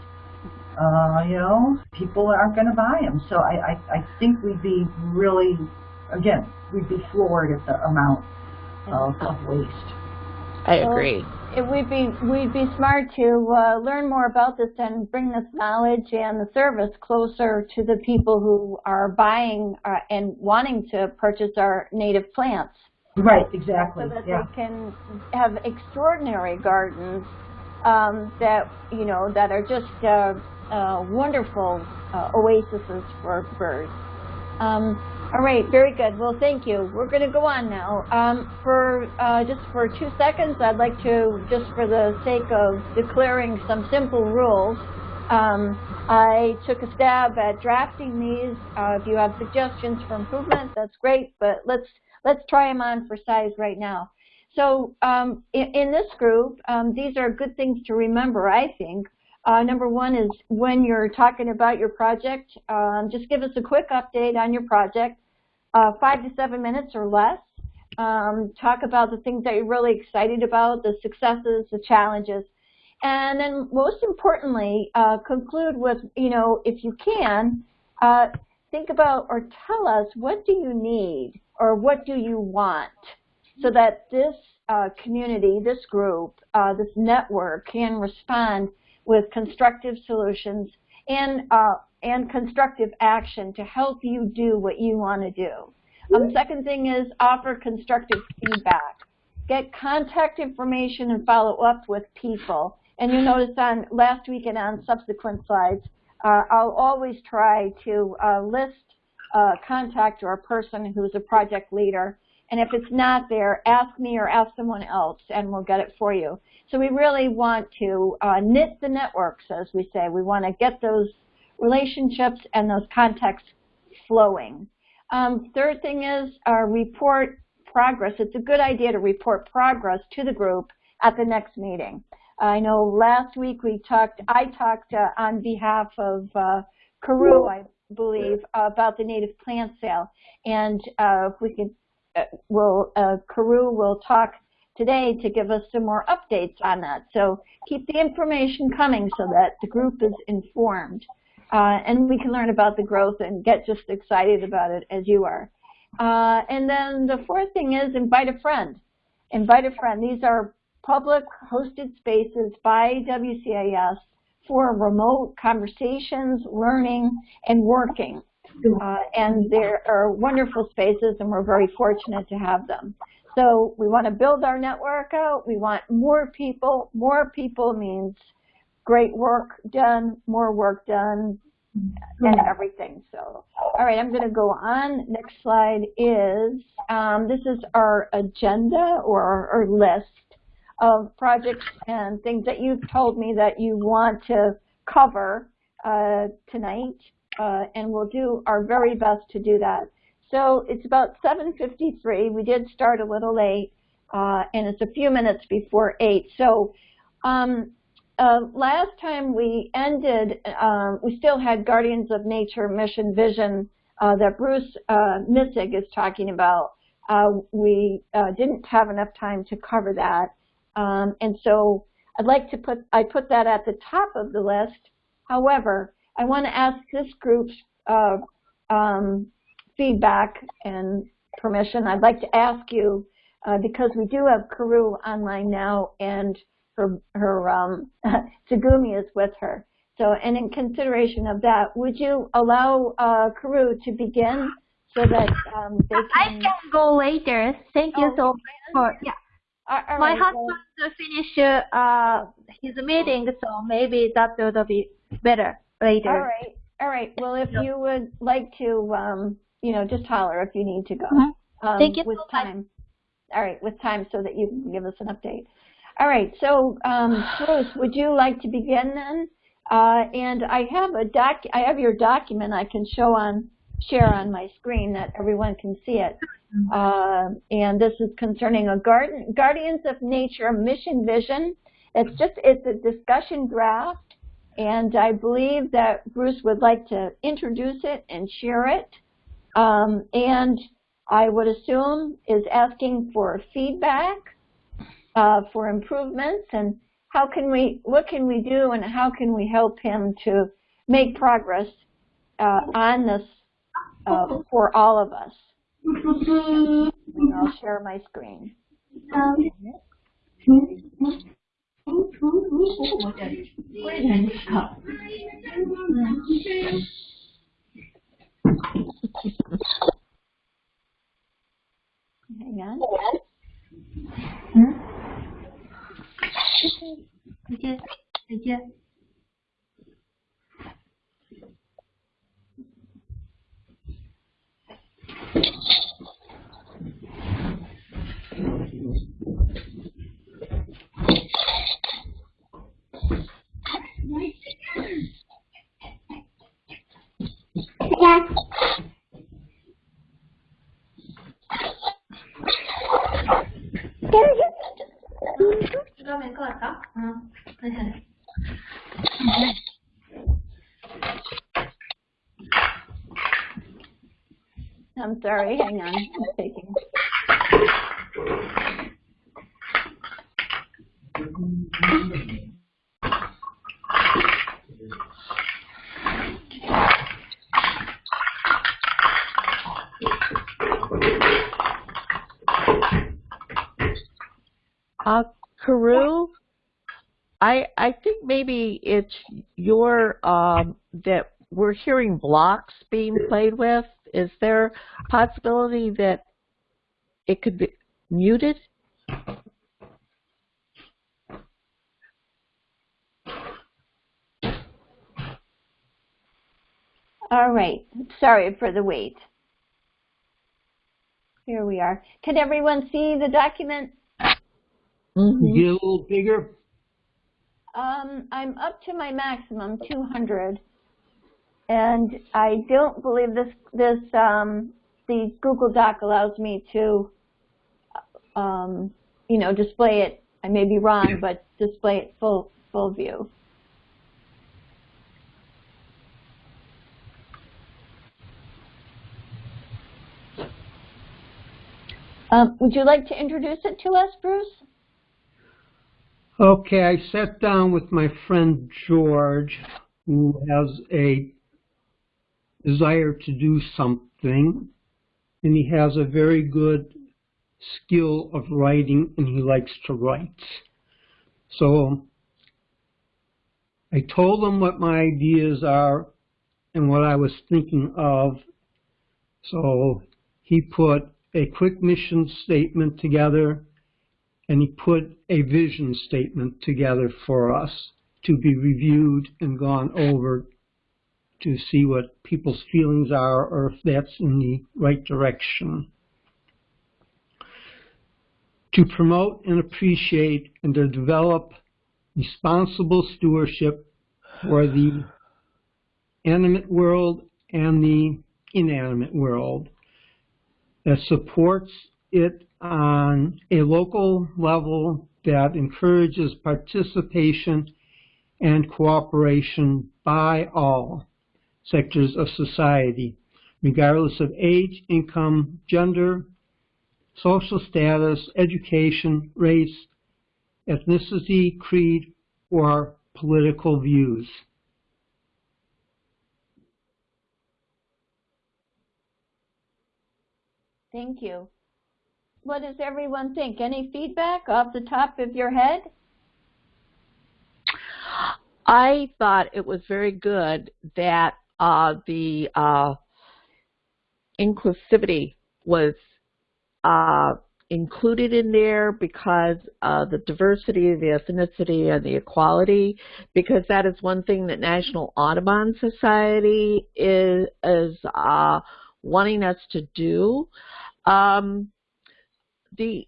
uh, you know, people aren't going to buy them. So I, I, I think we'd be really, again, we'd be floored at the amount of, of waste. I Well, agree. It would be we'd be smart to uh, learn more about this and bring this knowledge and the service closer to the people who are buying uh, and wanting to purchase our native plants, Right, exactly. so that Yeah. they can have extraordinary gardens um, that you know that are just uh, uh, wonderful uh, oases for birds. Um, all right, very good. Well, thank you. We're going to go on now. Um, for uh, just for two seconds, I'd like to, just for the sake of declaring some simple rules, um, I took a stab at drafting these. Uh, if you have suggestions for improvement, that's great. But let's let's try them on for size right now. So um, in, in, this group, um, these are good things to remember, I think. Uh, number one is when you're talking about your project, um, just give us a quick update on your project, uh, five to seven minutes or less. Um, talk about the things that you're really excited about, the successes, the challenges. And then most importantly, uh, conclude with, you know, if you can, uh, think about or tell us what do you need or what do you want so that this uh, community, this group, uh, this network can respond with constructive solutions and, uh, and constructive action to help you do what you want to do. Um, second thing is offer constructive feedback. Get contact information and follow up with people. And you notice on last week and on subsequent slides, uh, I'll always try to uh, list a contact or a person who's a project leader. And if it's not there, ask me or ask someone else, and we'll get it for you. So we really want to uh, knit the networks, as we say. We want to get those relationships and those contacts flowing. Um, third thing is uh, report progress. It's a good idea to report progress to the group at the next meeting. I know last week we talked, I talked uh, on behalf of uh, Carew, I believe, about the native plant sale. And uh, if we could, will, uh, Carew will talk today to give us some more updates on that. So keep the information coming so that the group is informed. Uh, and we can learn about the growth and get just excited about it as you are. Uh, and then the fourth thing is invite a friend. Invite a friend. These are public hosted spaces by WCAS for remote conversations, learning, and working. Uh, and there are wonderful spaces and we're very fortunate to have them. So we want to build our network out. We want more people. More people means great work done, more work done, and everything. So, all right, I'm going to go on. Next slide is, um, this is our agenda or our list of projects and things that you've told me that you want to cover uh, tonight, uh, and we'll do our very best to do that. So it's about 7.53. We did start a little late, uh, and it's a few minutes before 8. So um, uh, last time we ended, um, we still had Guardians of Nature mission vision uh, that Bruce uh, Missig is talking about. Uh, we uh, didn't have enough time to cover that. Um, and so I'd like to put, I put that at the top of the list. However, I want to ask this group's uh, um, feedback and permission. I'd like to ask you, uh, because we do have Carew online now and her, her um, Tsugumi is with her. So, and in consideration of that, would you allow uh, Carew to begin so that um, they can... I can go later. Thank you Oh, so much for, yeah. All- all My right, husband well, finish uh, his meeting, so maybe that would be better later. all right, all right. Well, if you would like to, um, you know, just holler if you need to go. Mhm. Um, Thank you with so much. time. All right, with time so that you can give us an update. All right, so um, Bruce, would you like to begin then? Uh, and I have a doc, I have your document I can show on, share on my screen that everyone can see it. Uh, and this is concerning a garden, Guardians of Nature mission vision. It's just, it's a discussion draft, and I believe that Bruce would like to introduce it and share it. Um, and I would assume is asking for feedback, uh, for improvements, and how can we, what can we do, and how can we help him to make progress uh, on this uh, for all of us. And I'll share my screen. 从我的人好。嗯。再见，再见。I'm sorry, hang on, I'm taking. Uh, Karu, I I think maybe it's your um that we're hearing blocks being played with. Is there a possibility that it could be muted? All right, sorry for the wait. Here we are. Can everyone see the document? Mhm. Get a little bigger. Um, I'm up to my maximum, 200, and I don't believe this this um, the Google Doc allows me to, um, you know, display it. I may be wrong, but display it full full view. Um, would you like to introduce it to us, Bruce? Okay, I sat down with my friend George, who has a desire to do something, and he has a very good skill of writing, and he likes to write. So I told him what my ideas are and what I was thinking of. So he put a quick mission statement together and he put a vision statement together for us to be reviewed and gone over to see what people's feelings are or if that's in the right direction. To promote and appreciate and to develop responsible stewardship for the animate world and the inanimate world that supports it on a local level that encourages participation and cooperation by all sectors of society, regardless of age, income, gender, social status, education, race, ethnicity, creed, or political views. Thank you. What does everyone think? Any feedback off the top of your head? I thought it was very good that uh, the uh, inclusivity was uh, included in there because uh, the diversity, the ethnicity, and the equality, because that is one thing that National Audubon Society is, is uh, wanting us to do. Um, the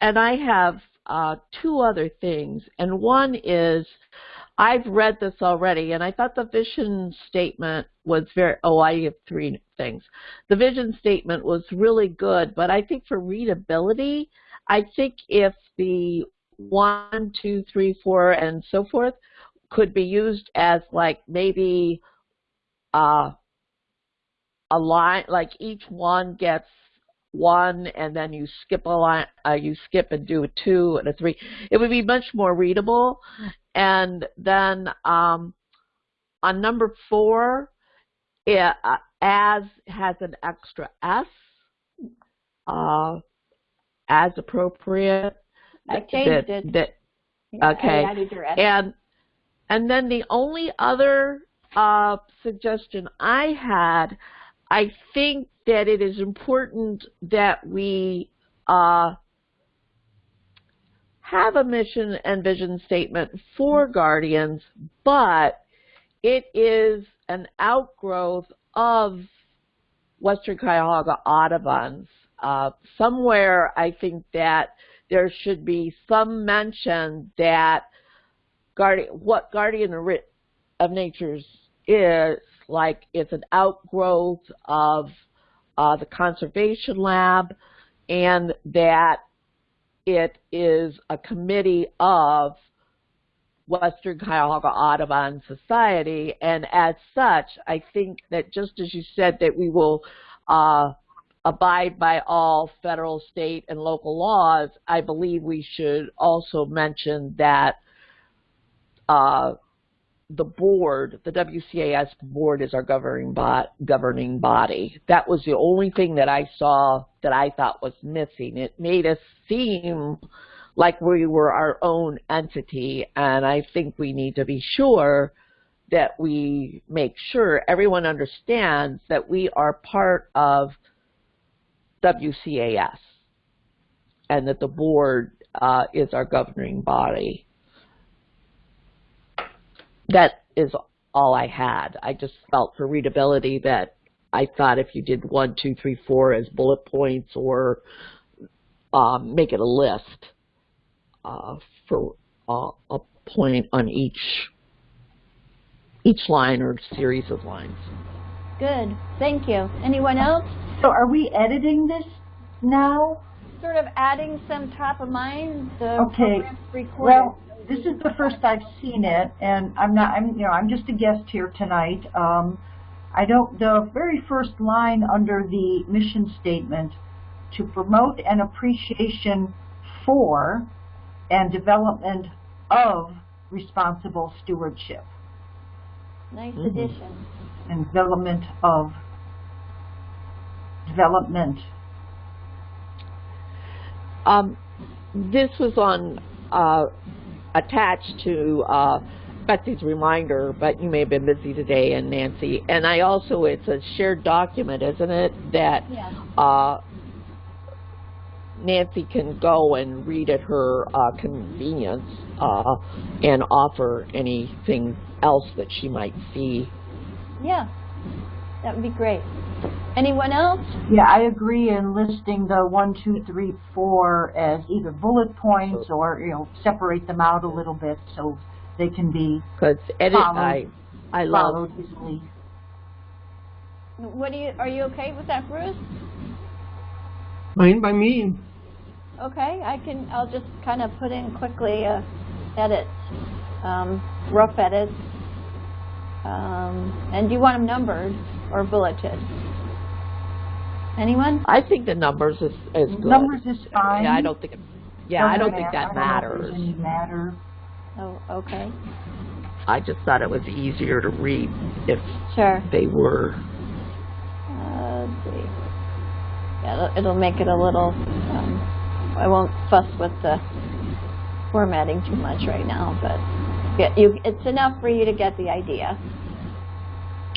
and I have uh, two other things, and one is I've read this already, and I thought the vision statement was very. Oh, I have three things. The vision statement was really good, but I think for readability, I think if the one, two, three, four, and so forth could be used as like maybe uh, a line, like each one gets one and then you skip a line, uh, you skip and do a two and a three. It would be much more readable. And then um, on number four, it, uh, as has an extra S, uh, as appropriate. I changed that- it. that- Yeah, Okay. I added your S. and and then the only other uh, suggestion I had, I think that it is important that we uh, have a mission and vision statement for Guardians, but it is an outgrowth of Western Cuyahoga Audubon's. Uh, somewhere I think that there should be some mention that what Guardian of Nature's is, like it's an outgrowth of uh, the Conservation Lab, and that it is a committee of Western Cuyahoga Audubon Society, and as such, I think that just as you said that we will uh, abide by all federal, state, and local laws, I believe we should also mention that uh, the board, the WCAS board is our governing, bo- governing body. That was the only thing that I saw that I thought was missing. It made us seem like we were our own entity, and I think we need to be sure that we make sure everyone understands that we are part of WCAS and that the board uh, is our governing body. That is all I had. I just felt for readability that I thought if you did one, two, three, four as bullet points or um, make it a list uh, for uh, a point on each each line or series of lines. Good, thank you. Anyone else? So are we editing this now? Sort of adding some top of mind, the Okay. Well, this is the first I've seen it, and I'm not, I'm, you know, I'm just a guest here tonight. Um, I don't, the very first line under the mission statement, to promote an appreciation for and development of responsible stewardship Nice Mhm. addition. and development of development. Um, this was on uh, attached to uh, Betsy's reminder, but you may have been busy today, and Nancy. And I also, it's a shared document, isn't it? That Yeah. uh, Nancy can go and read at her uh, convenience uh, and offer anything else that she might see. Yeah, that would be great. Anyone else? Yeah, I agree in listing the one, two, three, four as either bullet points or, you know, separate them out a little bit so they can be Because edit, Followed. I, I love followed easily. What do you, are you okay with that, Bruce? Fine by me. Okay, I can, I'll just kind of put in quickly, uh, edits, um, rough edits. Um, and do you want them numbered or bulleted? Anyone? I think the numbers is, is good. Numbers is fine. Yeah, I don't think, it- yeah, I Doesn't don't think that I don't know matters. there's any matter. Oh, okay, I just thought it was easier to read if sure. they were. Uh, let's see. Yeah, it'll, it'll make it a little, um, I won't fuss with the formatting too much right now, but yeah, you, it's enough for you to get the idea.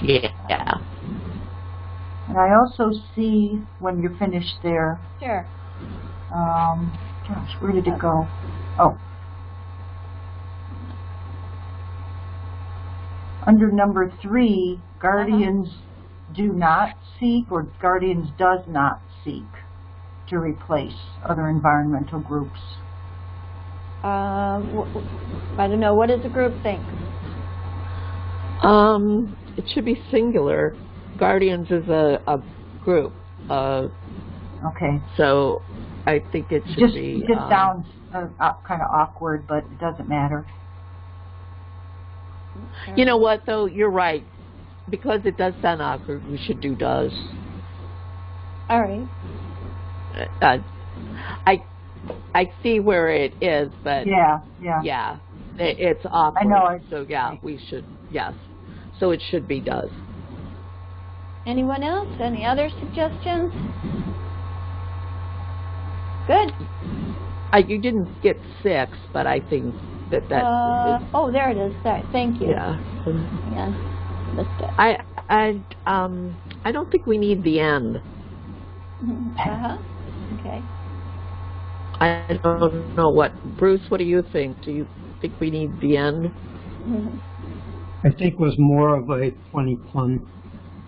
Yeah. And I also see when you're finished there, Sure. um, gosh, where did it go? Oh. Under number three, guardians do not seek or guardians does not seek to replace other environmental groups. Um, wh- wh- I don't know, what does the group think? Um, it should be singular. Guardians is a, a group, uh, Okay. so I think it should Just, be. just um, sounds uh, uh, kind of awkward, but it doesn't matter. You know what, though? You're right. Because it does sound awkward, we should do does. All right, Uh, I, I see where it is, but Yeah, yeah. yeah, it, it's awkward. I know, So yeah, we should, yes. So it should be does. Anyone else? Any other suggestions? Good. I, you didn't get six, but I think that that, Uh, oh, there it is, there, thank you. yeah. Yeah, missed it. I, I, um, I don't think we need the end. Uh-huh, okay. I don't know what, Bruce, what do you think? Do you think we need the end? I think it was more of a funny pun.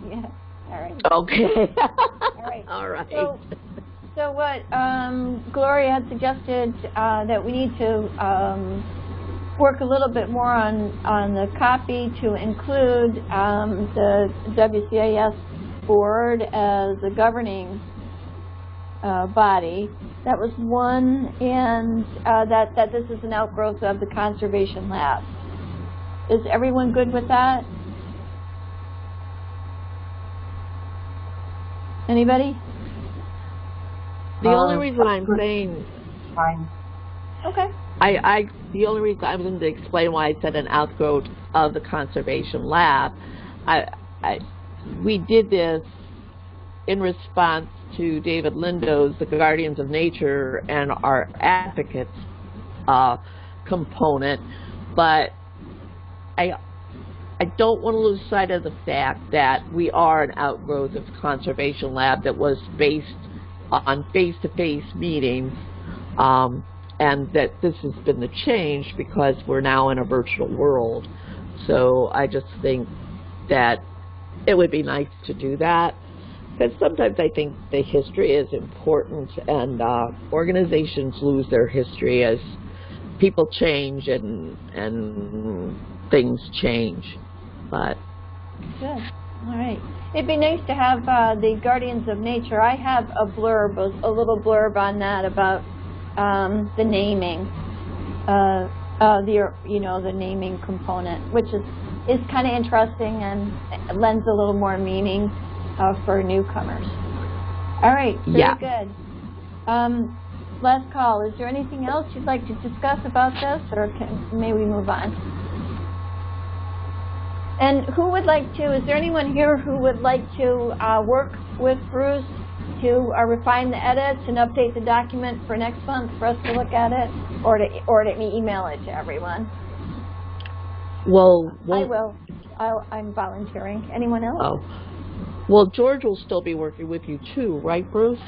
Yeah, all right. Okay. All right. All right. So, so what um, Gloria had suggested uh, that we need to um, work a little bit more on on the copy to include um, the WCAS board as a governing uh, body. That was one, and uh, that that this is an outgrowth of the conservation lab. Is everyone good with that? Anybody? The only Uh, reason I'm saying, Fine. Okay. I, I, the only reason I was going to explain why I said an outgrowth of the conservation lab, I, I, we did this in response to David Lindo's The Guardians of Nature and our advocates uh, component, but I, I don't want to lose sight of the fact that we are an outgrowth of conservation lab that was based on face-to-face meetings, um, and that this has been the change because we're now in a virtual world. So I just think that it would be nice to do that. Because sometimes I think the history is important, and uh, organizations lose their history as people change and and things change. But Good. All right. It'd be nice to have uh, the Guardians of Nature. I have a blurb, a, a little blurb on that about um, the naming, uh, uh, the you know the naming component, which is is kind of interesting and lends a little more meaning uh, for newcomers. All right. Very Yeah. good. Um, last call. Is there anything else you'd like to discuss about this, or can, may we move on? And who would like to, is there anyone here who would like to uh, work with Bruce to uh, refine the edits and update the document for next month for us to look at it? Or to, or to email it to everyone? well, I well, will. I'll, I'm volunteering. Anyone else? oh, well, George will still be working with you too, right, Bruce?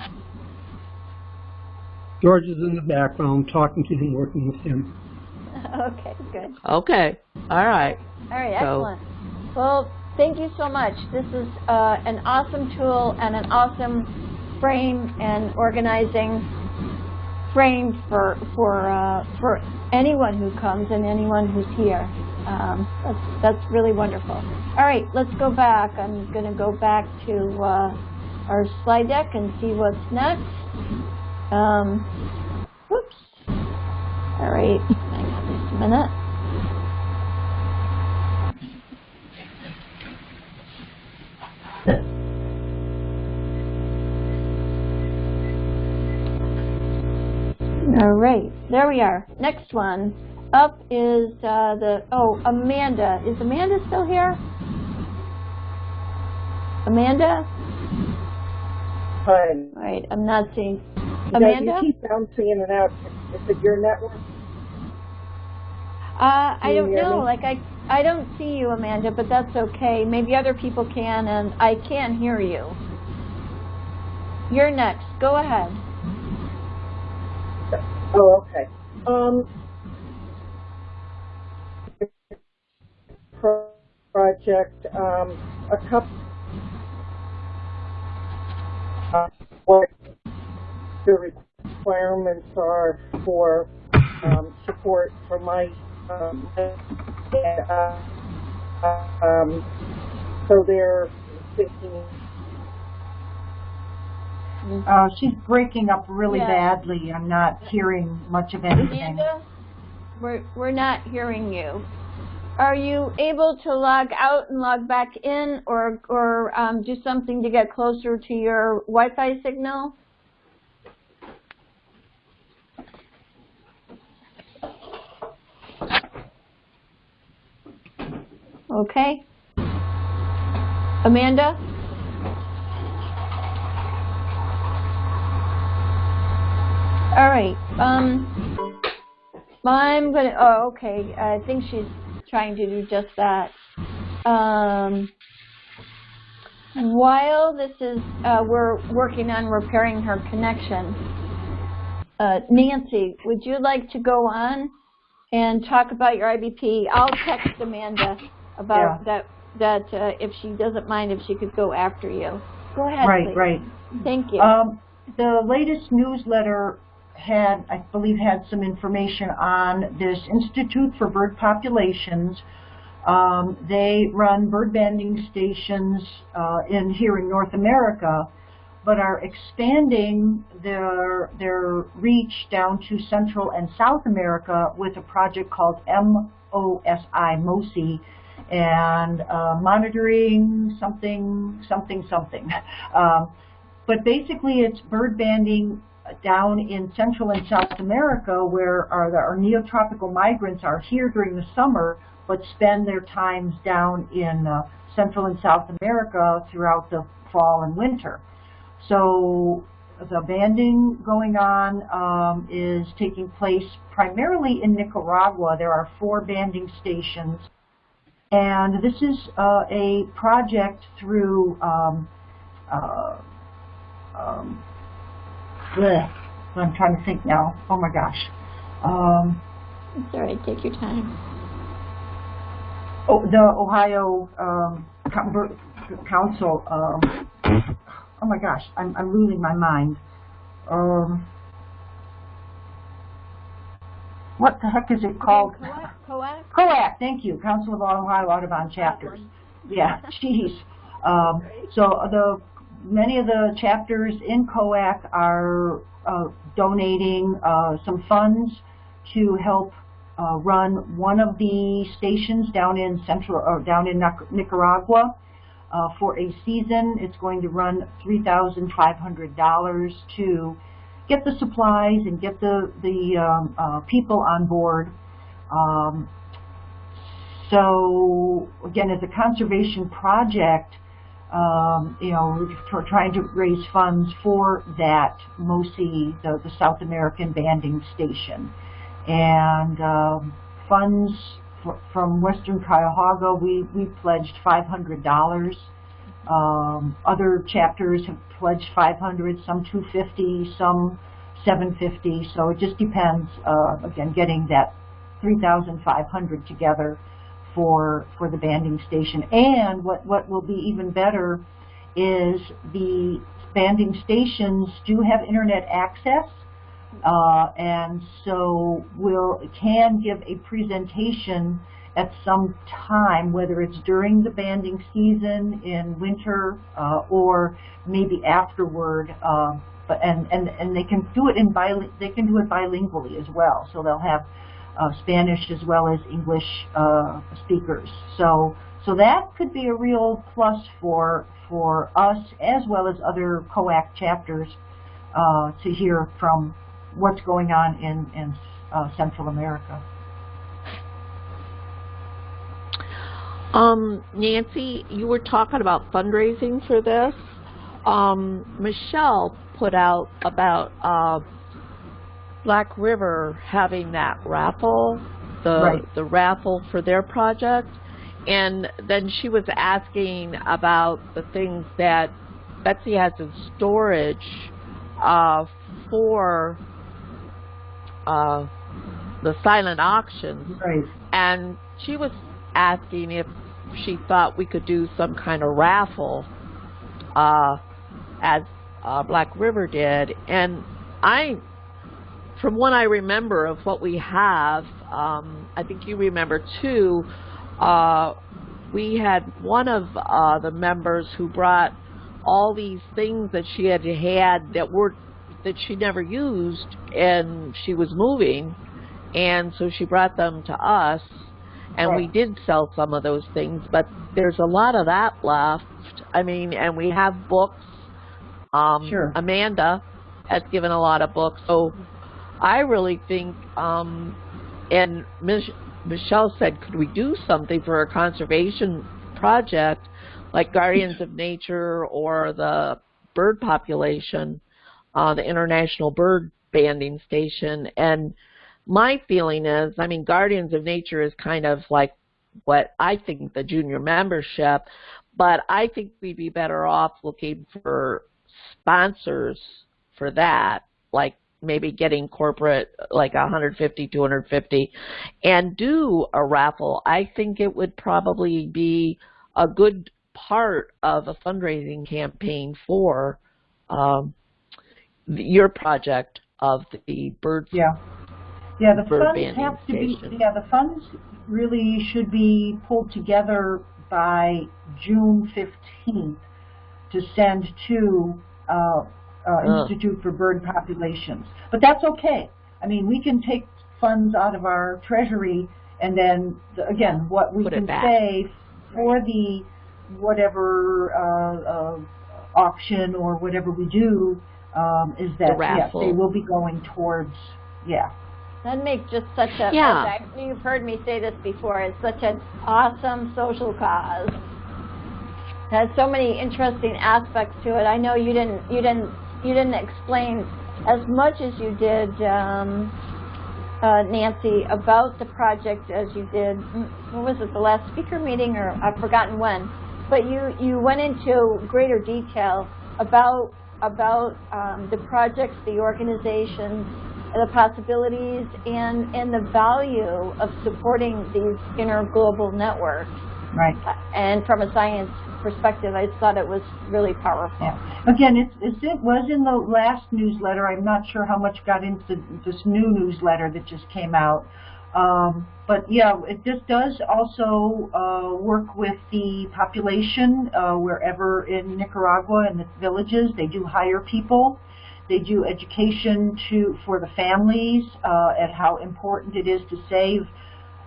George is in the background talking to him, working with him. okay, good. Okay. All right. All right, So- excellent. Well, thank you so much. This is uh, an awesome tool and an awesome frame and organizing frame for for uh, for anyone who comes and anyone who's here. Um, that's that's really wonderful. All right, let's go back. I'm going to go back to uh, our slide deck and see what's next. Um, whoops. All right, just a minute. All right, there we are. Next one up is uh, the, oh, Amanda. Is Amanda still here? Amanda? Hi. All right, I'm not seeing. You know, Amanda? You keep bouncing in and out. Is it your network? Uh, I don't know. me? Like I, I don't see you, Amanda, but that's okay. Maybe other people can, and I can hear you. You're next. Go ahead. Oh, okay. Um, project, um, a couple, uh, what the requirements are for, um, support for my, um, uh, um, so they're thinking Uh, she's breaking up really Yeah. badly. I'm not hearing much of anything. Amanda, we're we're not hearing you. Are you able to log out and log back in, or or um, do something to get closer to your Wi-Fi signal? Okay. Amanda? All right. Um, I'm gonna. Oh, okay. I think she's trying to do just that. Um, while this is, uh, we're working on repairing her connection. uh, Nancy, would you like to go on and talk about your IBP? I'll text Amanda about that, that uh, if she doesn't mind, if she could go after you. Go ahead, Right, please. right. Thank you. Um, the latest newsletter had, I believe, had some information on this Institute for Bird Populations. Um, they run bird banding stations uh, in here in North America, but are expanding their their reach down to Central and South America with a project called MOSI, MOSI, and uh, monitoring something, something, something. Um, but basically it's bird banding down in Central and South America where our, our neotropical migrants are here during the summer but spend their times down in uh, Central and South America throughout the fall and winter. So the banding going on um, is taking place primarily in Nicaragua. There are four banding stations and this is uh, a project through um, uh, um, bleh, I'm trying to think now. Oh my gosh. Um, it's all right. Take your time. oh, the Ohio um, Council. Um, oh my gosh, I'm, I'm losing my mind. Um, what the heck is it called? COAC? COAC, thank you, Council of Ohio Audubon Chapters. Yeah, jeez. Um, so the many of the chapters in COAC are uh, donating uh, some funds to help uh, run one of the stations down in central or down in Nicaragua uh, for a season. It's going to run three thousand five hundred dollars to get the supplies and get the the um, uh, people on board. Um, so again, as a conservation project, um, you know, we're trying to raise funds for that MOSI, the, the South American banding station. And um, funds from Western Cuyahoga, we, we pledged $500. Um, other chapters have pledged 500, some 250, some 750. So it just depends, uh, again, getting that 3,500 together for for the banding station. And what what will be even better is the banding stations do have internet access, uh, and so will can give a presentation at some time, whether it's during the banding season in winter uh, or maybe afterward. Uh, but and and and they can do it in bi they can do it bilingually as well. So they'll have uh, Spanish as well as English uh, speakers. So so that could be a real plus for for us as well as other COAC chapters uh, to hear from what's going on in in uh, Central America. Um, Nancy, you were talking about fundraising for this. Um, Michelle put out about uh, Black River having that raffle, the Right. the raffle for their project, and then she was asking about the things that Betsy has in storage uh, for uh, the silent auctions, Right. and she was asking if she thought we could do some kind of raffle, uh, as uh, Black River did, and I from what I remember of what we have, um, I think you remember too, uh, we had one of uh, the members who brought all these things that she had had that were that she never used and she was moving. And so she brought them to us and we did sell some of those things but there's a lot of that left i mean and we have books um Sure. amanda has given a lot of books so i really think um and Mich- michelle said could we do something for a conservation project like guardians of nature or the bird population uh, the International Bird Banding Station. And my feeling is, I mean, Guardians of Nature is kind of like what I think the junior membership, but I think we'd be better off looking for sponsors for that, like maybe getting corporate like 150, 250, and do a raffle. I think it would probably be a good part of a fundraising campaign for um, your project of the bird Yeah. Yeah, the funds have to be, yeah, the funds really should be pulled together by June fifteenth to send to, uh, uh, Ugh. Institute for Bird Populations. But that's okay. I mean, we can take funds out of our treasury and then, the- again, what we Put can say for the whatever, uh, uh, auction or whatever we do, um, is that, yes, they will be going towards, yeah. That makes just such a, Yeah. I- you've heard me say this before, it's such an awesome social cause. Has so many interesting aspects to it. I know you didn't, you didn't, you didn't explain as much as you did, um, uh, Nancy, about the project as you did, mm, what was it, the last speaker meeting, or I've forgotten when. But you, you went into greater detail about, about, um, the projects, the organizations, the possibilities and, and the value of supporting these interglobal networks. Right. And from a science perspective, I thought it was really powerful. Yeah. Again, it's, it's, it was in the last newsletter. I'm not sure how much got into this new newsletter that just came out. Um, but yeah, it just does also uh, work with the population uh, wherever in Nicaragua and the villages. They do hire people. They do education to for the families uh, at how important it is to save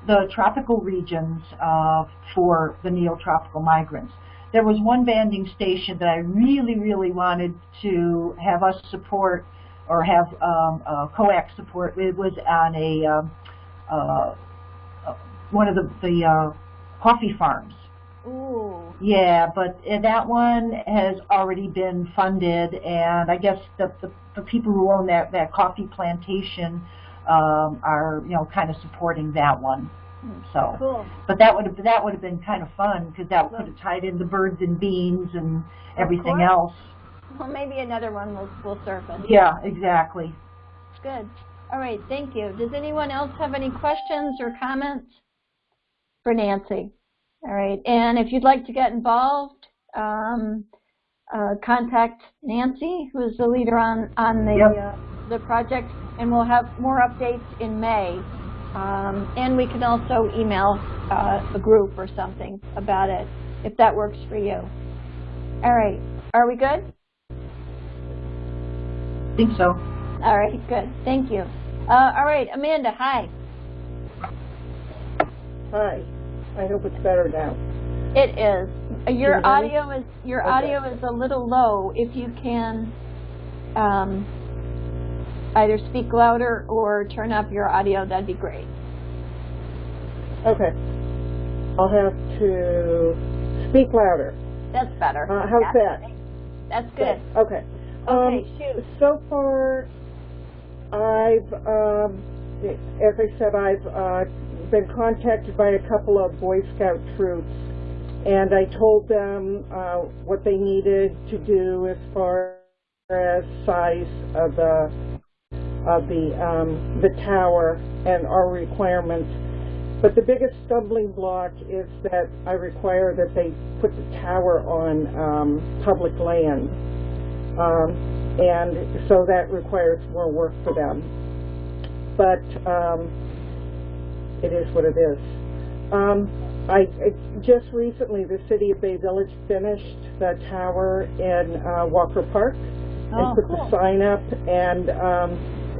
the tropical regions uh, for the neotropical migrants. There was one banding station that I really, really wanted to have us support or have um, uh, COAC's support. It was on a um, uh, uh, one of the, the uh, coffee farms. Ooh. Yeah, but uh, that one has already been funded, and I guess the, the, the people who own that, that coffee plantation um, are, you know, kind of supporting that one. So, Cool. but that would have that would have been kind of fun because that could have tied in the birds and beans and everything else. Well, maybe another one will, will surface. Yeah, exactly. Good. All right, thank you. Does anyone else have any questions or comments for Nancy? All right, and if you'd like to get involved, um, uh, contact Nancy, who is the leader on, on the, Yep. uh, the project, and we'll have more updates in May. Um, and we can also email uh, a group or something about it, if that works for you. All right, are we good? I think so. All right, good. Thank you. Uh, all right, Amanda, hi. Hi. I hope it's better now. It is. Your you audio is your Okay. audio is a little low. If you can um, either speak louder or turn up your audio, that'd be great. Okay. I'll have to speak louder. That's better. Uh, how's that? That's good. Okay. Okay, Um, so far, I've, um, as I said, I've uh, been contacted by a couple of Boy Scout troops, and I told them uh, what they needed to do as far as size of the of the um, the tower and our requirements. But the biggest stumbling block is that I require that they put the tower on um, public land. Um, and so that requires more work for them. But um, it is what it is. Um, I, I just recently, the city of Bay Village finished the tower in uh, Walker Park Oh, and put cool. the sign up. And um,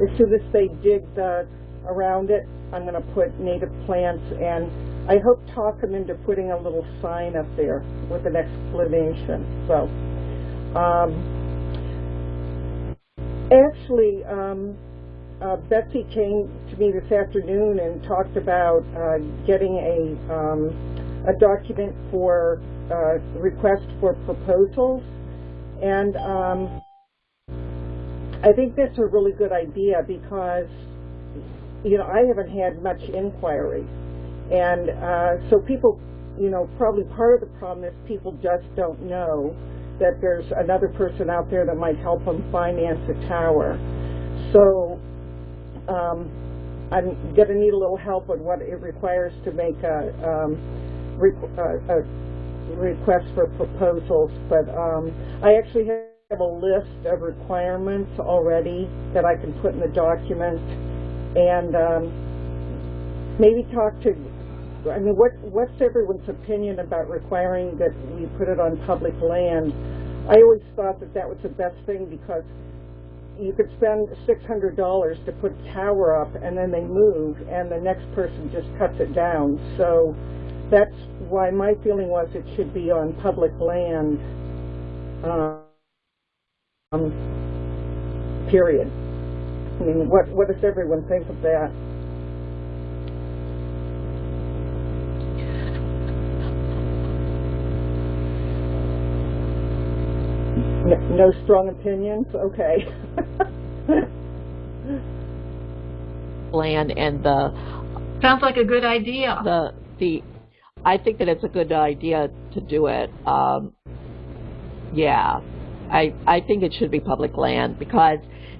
as soon as they dig the around it, I'm going to put native plants. And I hope talk them into putting a little sign up there with an explanation. So. Um, Actually, um, uh, Betsy came to me this afternoon and talked about uh, getting a um, a document for uh, request for proposals, and um, I think that's a really good idea because you know I haven't had much inquiry, and uh, so people, you know, probably part of the problem is people just don't know that there's another person out there that might help them finance a tower. So, um, I'm gonna need a little help on what it requires to make a, um, a, a request for proposals, but, um, I actually have a list of requirements already that I can put in the document, and, um, maybe talk to, I mean, what, what's everyone's opinion about requiring that we put it on public land? I always thought that that was the best thing because you could spend six hundred dollars to put a tower up and then they move and the next person just cuts it down. So that's why my feeling was it should be on public land. Um, period. I mean, what, what does everyone think of that? No, no strong opinions? Okay. Land and the Sounds like a good idea. the the I think that it's a good idea to do it. Um, yeah, I I think it should be public land because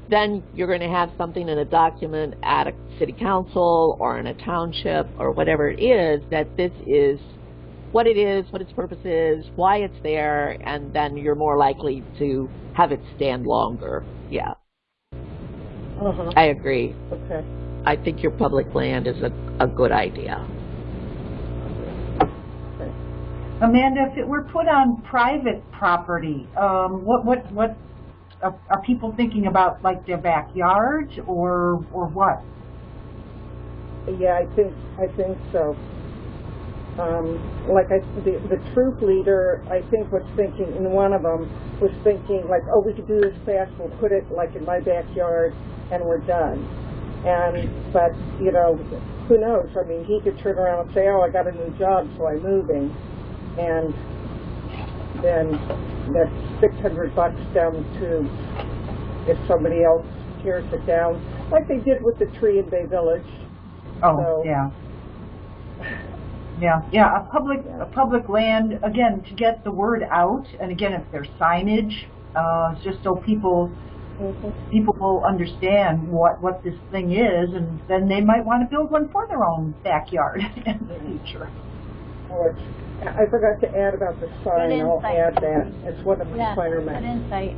then you're going to have something in a document at a city council or in a township or whatever it is that this is what it is, what its purpose is, why it's there, and then you're more likely to have it stand longer. Yeah, Uh-huh, I agree. okay. I think your public land is a, a good idea. Amanda, if it were put on private property, um, what, what, what, are, are people thinking about like their backyards or, or what? Yeah, I think, I think so. Um, like I, the, the troop leader, I think was thinking, in one of them was thinking like, oh, we could do this fast, we'll put it like in my backyard and we're done. And, but, you know, who knows? I mean, he could turn around and say, oh, I got a new job, so I'm moving. And then that's six hundred bucks down to if somebody else tears it down, like they did with the tree in Bay Village. Oh, So- yeah. Yeah, yeah, a public, a public land, again, to get the word out, and again, if there's signage, uh, just so people, Mhm. people will understand what, what this thing is, and then they might want to build one for their own backyard in the future. Or, I forgot to add about the sign, I'll add that, it's one of the Yeah, good requirements. insight.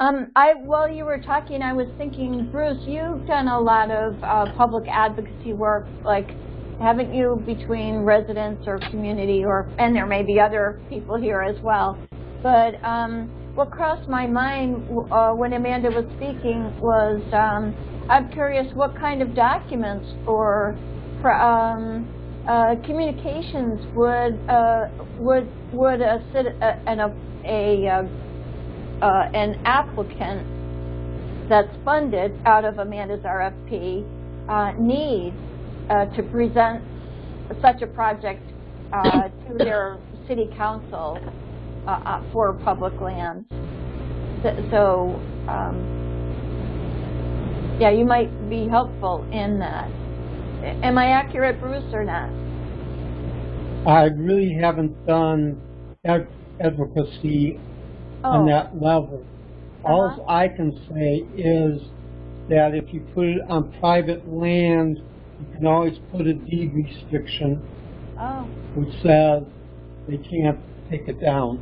Um, I, while you were talking, I was thinking, Bruce, you've done a lot of uh, public advocacy work, like, haven't you, between residents or community, or and there may be other people here as well. But um, what crossed my mind uh, when Amanda was speaking was, um, I'm curious, what kind of documents or um, uh, communications would uh, would would a, a, an, a, a uh, uh, an applicant that's funded out of Amanda's RFP uh, need uh, to present such a project uh, to their city council uh, uh, for public lands. So, um, yeah, you might be helpful in that. Am I accurate, Bruce, or not? I really haven't done ad- advocacy on Oh, that level. All Uh-huh. I can say is that if you put it on private land, you can always put a deed restriction oh, which says they can't take it down.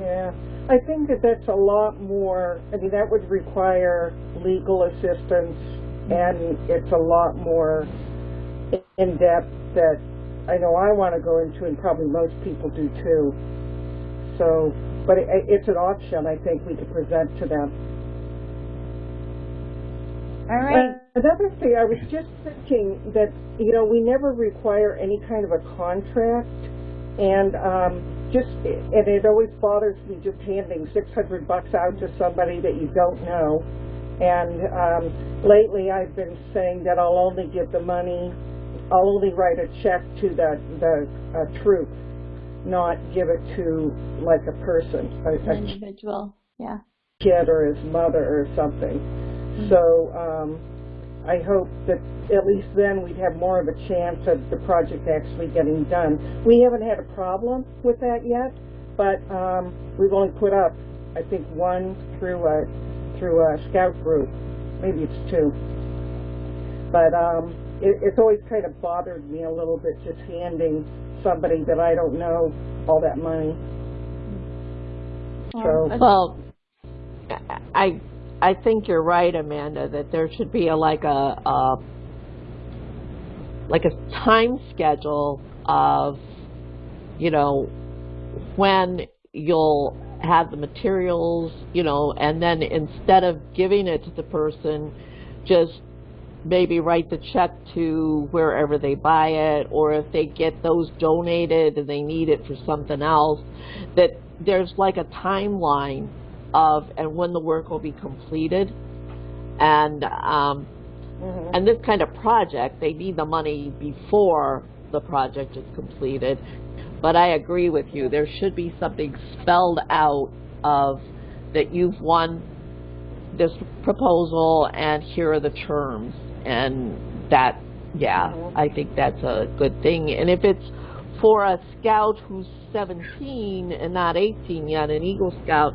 Yeah, I think that that's a lot more, I mean, that would require legal assistance, and it's a lot more in-depth that I know I want to go into, and probably most people do too. So, but it, it's an option I think we could present to them. All right. Uh, Another thing, I was just thinking that, you know, we never require any kind of a contract, and um, just, and it always bothers me just handing six hundred bucks out to somebody that you don't know. And um, lately, I've been saying that I'll only give the money, I'll only write a check to the the uh, troop, not give it to like a person, a, An individual, yeah. kid or his mother or something. So um, I hope that at least then we'd have more of a chance of the project actually getting done. We haven't had a problem with that yet, but um, we've only put up, I think, one through a through a scout group. Maybe it's two. But um, it, it's always kind of bothered me a little bit just handing somebody that I don't know all that money. So, Well, I I think you're right, Amanda, that there should be a like a, a like a time schedule of you know when you'll have the materials, you know, and then instead of giving it to the person, just maybe write the check to wherever they buy it, or if they get those donated and they need it for something else, that there's like a timeline of and when the work will be completed. And um, mhm. and this kind of project, they need the money before the project is completed. But I agree with you. There should be something spelled out of that you've won this proposal and here are the terms. And that, yeah, Mhm. I think that's a good thing. And if it's for a scout who's 17 and not 18 yet, an Eagle Scout,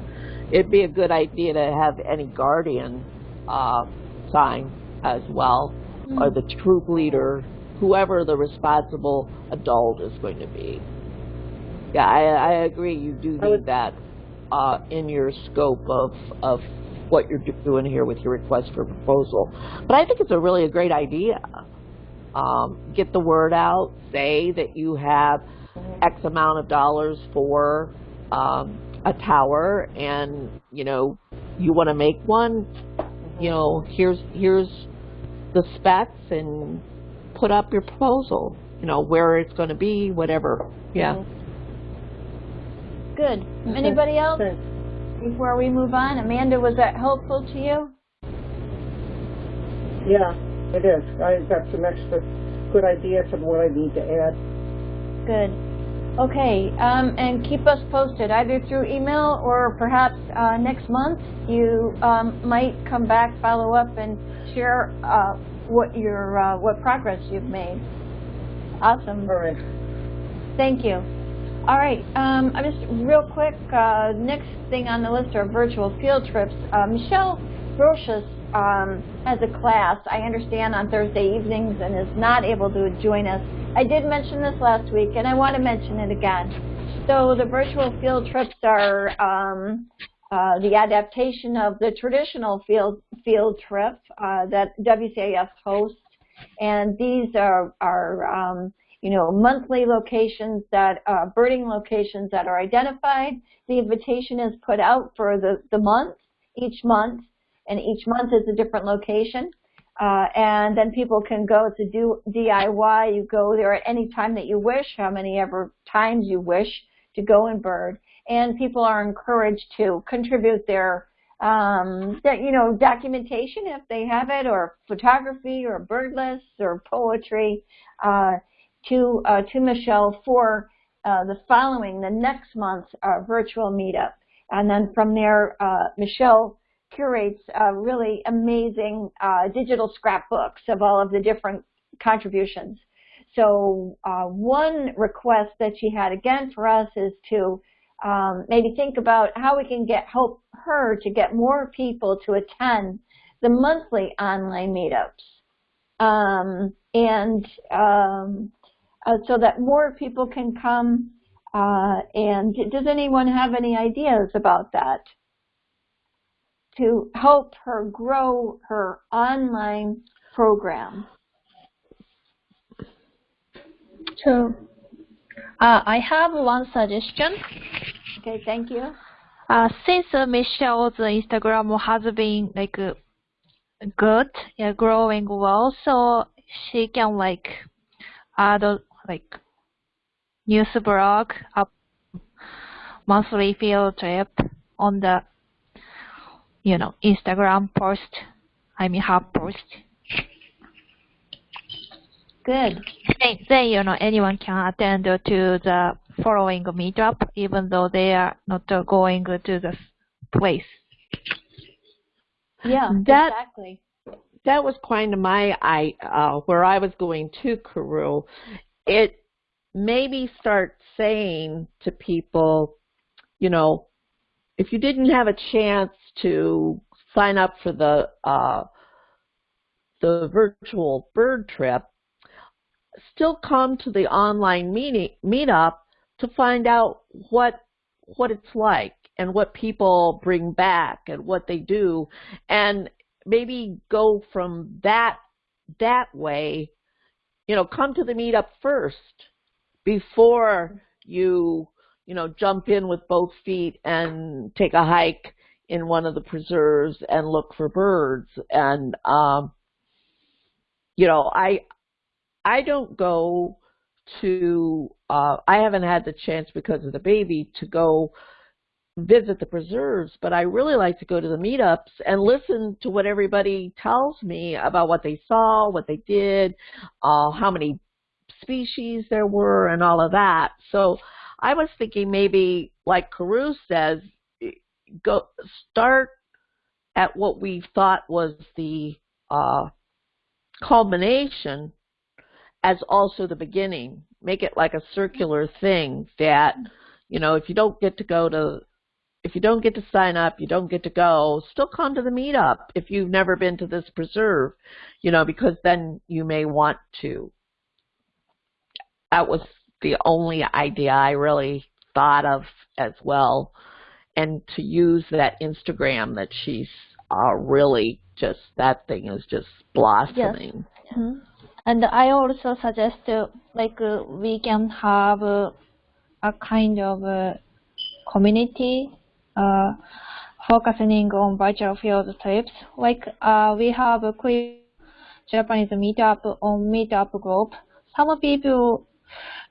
it'd be a good idea to have any guardian uh, sign as well, or the troop leader, whoever the responsible adult is going to be. Yeah, I, I agree. You do I would- need that uh, in your scope of of what you're doing here with your request for proposal. But I think it's a really a great idea. Um, get the word out. Say that you have X amount of dollars for um, a tower, and you know you want to make one. You know, here's here's the specs, and put up your proposal. You know where it's going to be, whatever. Yeah. Good. Anybody else before we move on? Amanda, was that helpful to you? Yeah, it is. I got some extra good ideas of what I need to add. Good. Okay, um, and keep us posted either through email or perhaps uh, next month you um, might come back, follow up, and share uh, what your uh, what progress you've made. Awesome. All right. Thank you. All right, um, I'm just real quick. Uh, next thing on the list are virtual field trips. Uh, Michelle Brochus um, has a class, I understand, on Thursday evenings and is not able to join us. I did mention this last week, and I want to mention it again. So the virtual field trips are um, uh, the adaptation of the traditional field field trip uh, that WCAS hosts, and these are are um, you know, monthly locations that, uh, birding locations that are identified. The invitation is put out for the, the month, each month, and each month is a different location. Uh, and then people can go to do DIY. You go there at any time that you wish, how many ever times you wish to go and bird. And people are encouraged to contribute their, um, that, you know, documentation if they have it, or photography, or bird lists, or poetry. Uh, to uh, to Michelle for uh, the following, the next month's uh, virtual meetup. And then from there, uh, Michelle curates uh, really amazing uh, digital scrapbooks of all of the different contributions. So uh, one request that she had again for us is to um, maybe think about how we can get help her to get more people to attend the monthly online meetups. Um, and um, uh, so that more people can come. Uh, and does anyone have any ideas about that? To help her grow her online program. So, uh, I have one suggestion. Okay, thank you. Uh, since uh, Michelle's Instagram has been like uh, good, yeah, growing well, so she can like add uh, like news blog, up monthly field trip on the you know Instagram post. I mean her post. Good. Then, then you know anyone can attend to the following meetup, even though they are not going to the place. Yeah, That- exactly. that was kind of my I uh, where I was going to Carew. It maybe start saying to people, you know, if you didn't have a chance to sign up for the uh, the virtual bird trip, still come to the online meeting meetup to find out what what it's like and what people bring back and what they do. And maybe go from that that way you know come to the meetup first before you you know jump in with both feet and take a hike in one of the preserves and look for birds and um you know i i don't go to uh I haven't had the chance because of the baby to go visit the preserves, but I really like to go to the meetups and listen to what everybody tells me about what they saw, what they did, uh, how many species there were, and all of that. So I was thinking maybe, like Carew says, go start at what we thought was the uh, culmination as also the beginning. Make it like a circular thing that, you know, if you don't get to go to, if you don't get to sign up, you don't get to go, still come to the meetup if you've never been to this preserve, you know, because then you may want to. That was the only idea I really thought of as well. And to use that Instagram that she's uh, really just, that thing is just blossoming. Yes. Mm -hmm. And I also suggest uh, like uh, we can have uh, a kind of uh, community uh, focusing on virtual field trips. Like we have a quick Japanese meetup on meetup group. Some people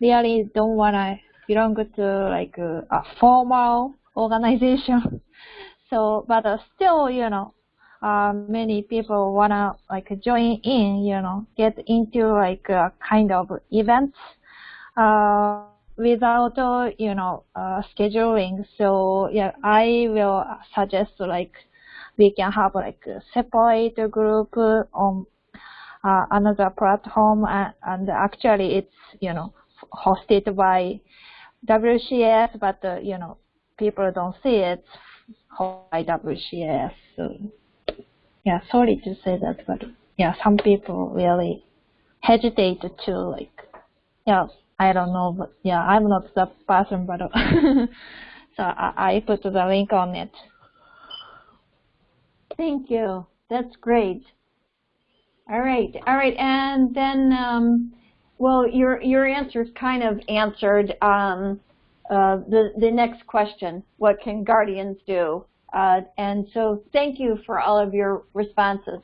really don't wanna belong to like a formal organization. so, but still, you know, uh, many people wanna like join in, you know, get into like a kind of events uh, without uh, you know uh, scheduling. So yeah, I will suggest like we can have like a separate group on uh, another platform, and, and actually it's you know hosted by WCS, but uh, you know people don't see it by WCS. So yeah, sorry to say that, but yeah, some people really hesitate to like, yeah, I don't know, but yeah, I'm not the person, but so I, I put the link on it. Thank you. That's great. All right, all right, and then, um, well, your your answers kind of answered um, uh, the the next question. What can guardians do? Uh, and so thank you for all of your responses.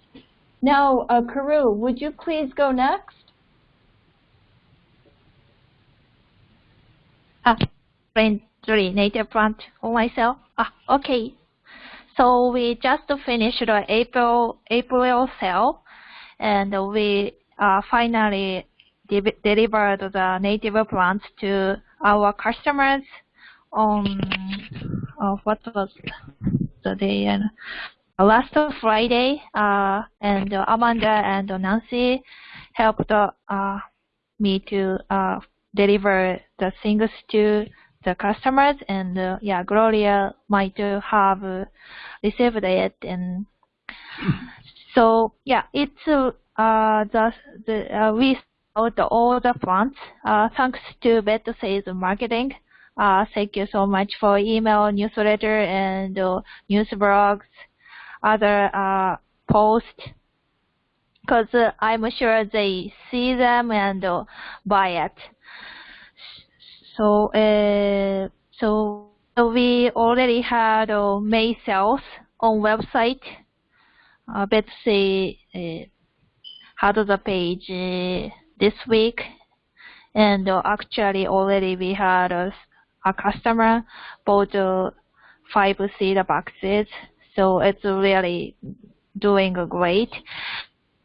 Now, uh, Carew, would you please go next? Ah, friendly native plant for myself. Ah, okay. So we just finished the April April sale, and we uh, finally de delivered the native plants to our customers on uh, what was the day and uh, last Friday, uh, and uh, Amanda and Nancy helped uh, me to uh, deliver the things to the customers, and uh, yeah, Gloria might have received it, and so yeah, it's uh, the the we sold all the plants thanks to better sales marketing. Uh, thank you so much for email, newsletter, and uh, news blogs, other uh, posts, because uh, I'm sure they see them and uh, buy it. So, uh, so we already had May sales on website. Uh, Betsy uh, had the page this week, and actually already we had a customer bought uh, five seed boxes, so it's really doing great.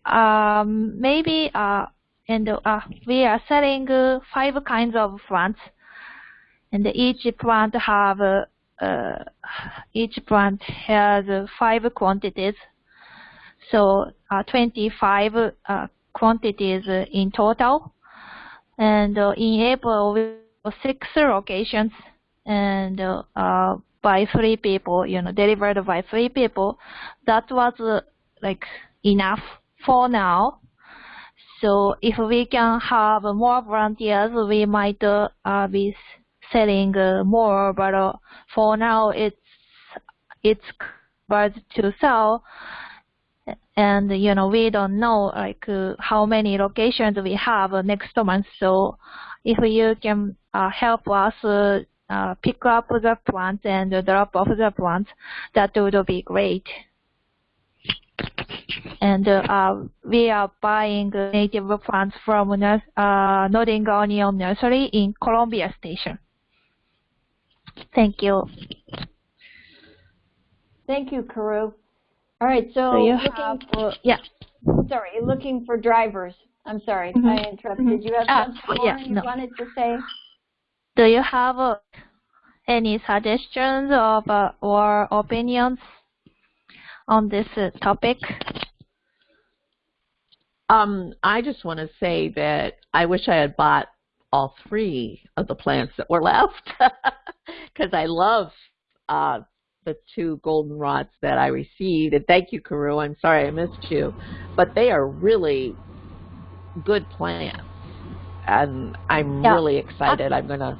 Um, maybe uh, and uh, we are selling uh, five kinds of plants, and each plant have uh, uh each plant has five quantities, so uh, 25 uh, quantities in total. And in April, we six locations and uh, by three people, you know, delivered by three people, that was uh, like enough for now. So if we can have more volunteers, we might uh, uh, be selling uh, more, but uh, for now it's it's covered to sell. And you know we don't know like uh, how many locations we have next month. So if you can uh, help us uh, pick up the plants and drop off the plants, that would be great. And uh, we are buying native plants from uh, Northern Onion Nursery in Columbia Station. Thank you. Thank you, Karu. All right, so, So you looking have, for, yeah. sorry, looking for drivers. I'm sorry, Mhm, I interrupted. You have something yeah, more you no. wanted to say? Do you have uh, any suggestions of, uh, or opinions on this uh, topic? Um, I just want to say that I wish I had bought all three of the plants that were left because I love uh, the two golden goldenrods that I received. And thank you, Karu. I'm sorry I missed you, but they are really good plants, and I'm Yeah. really excited. I'm gonna.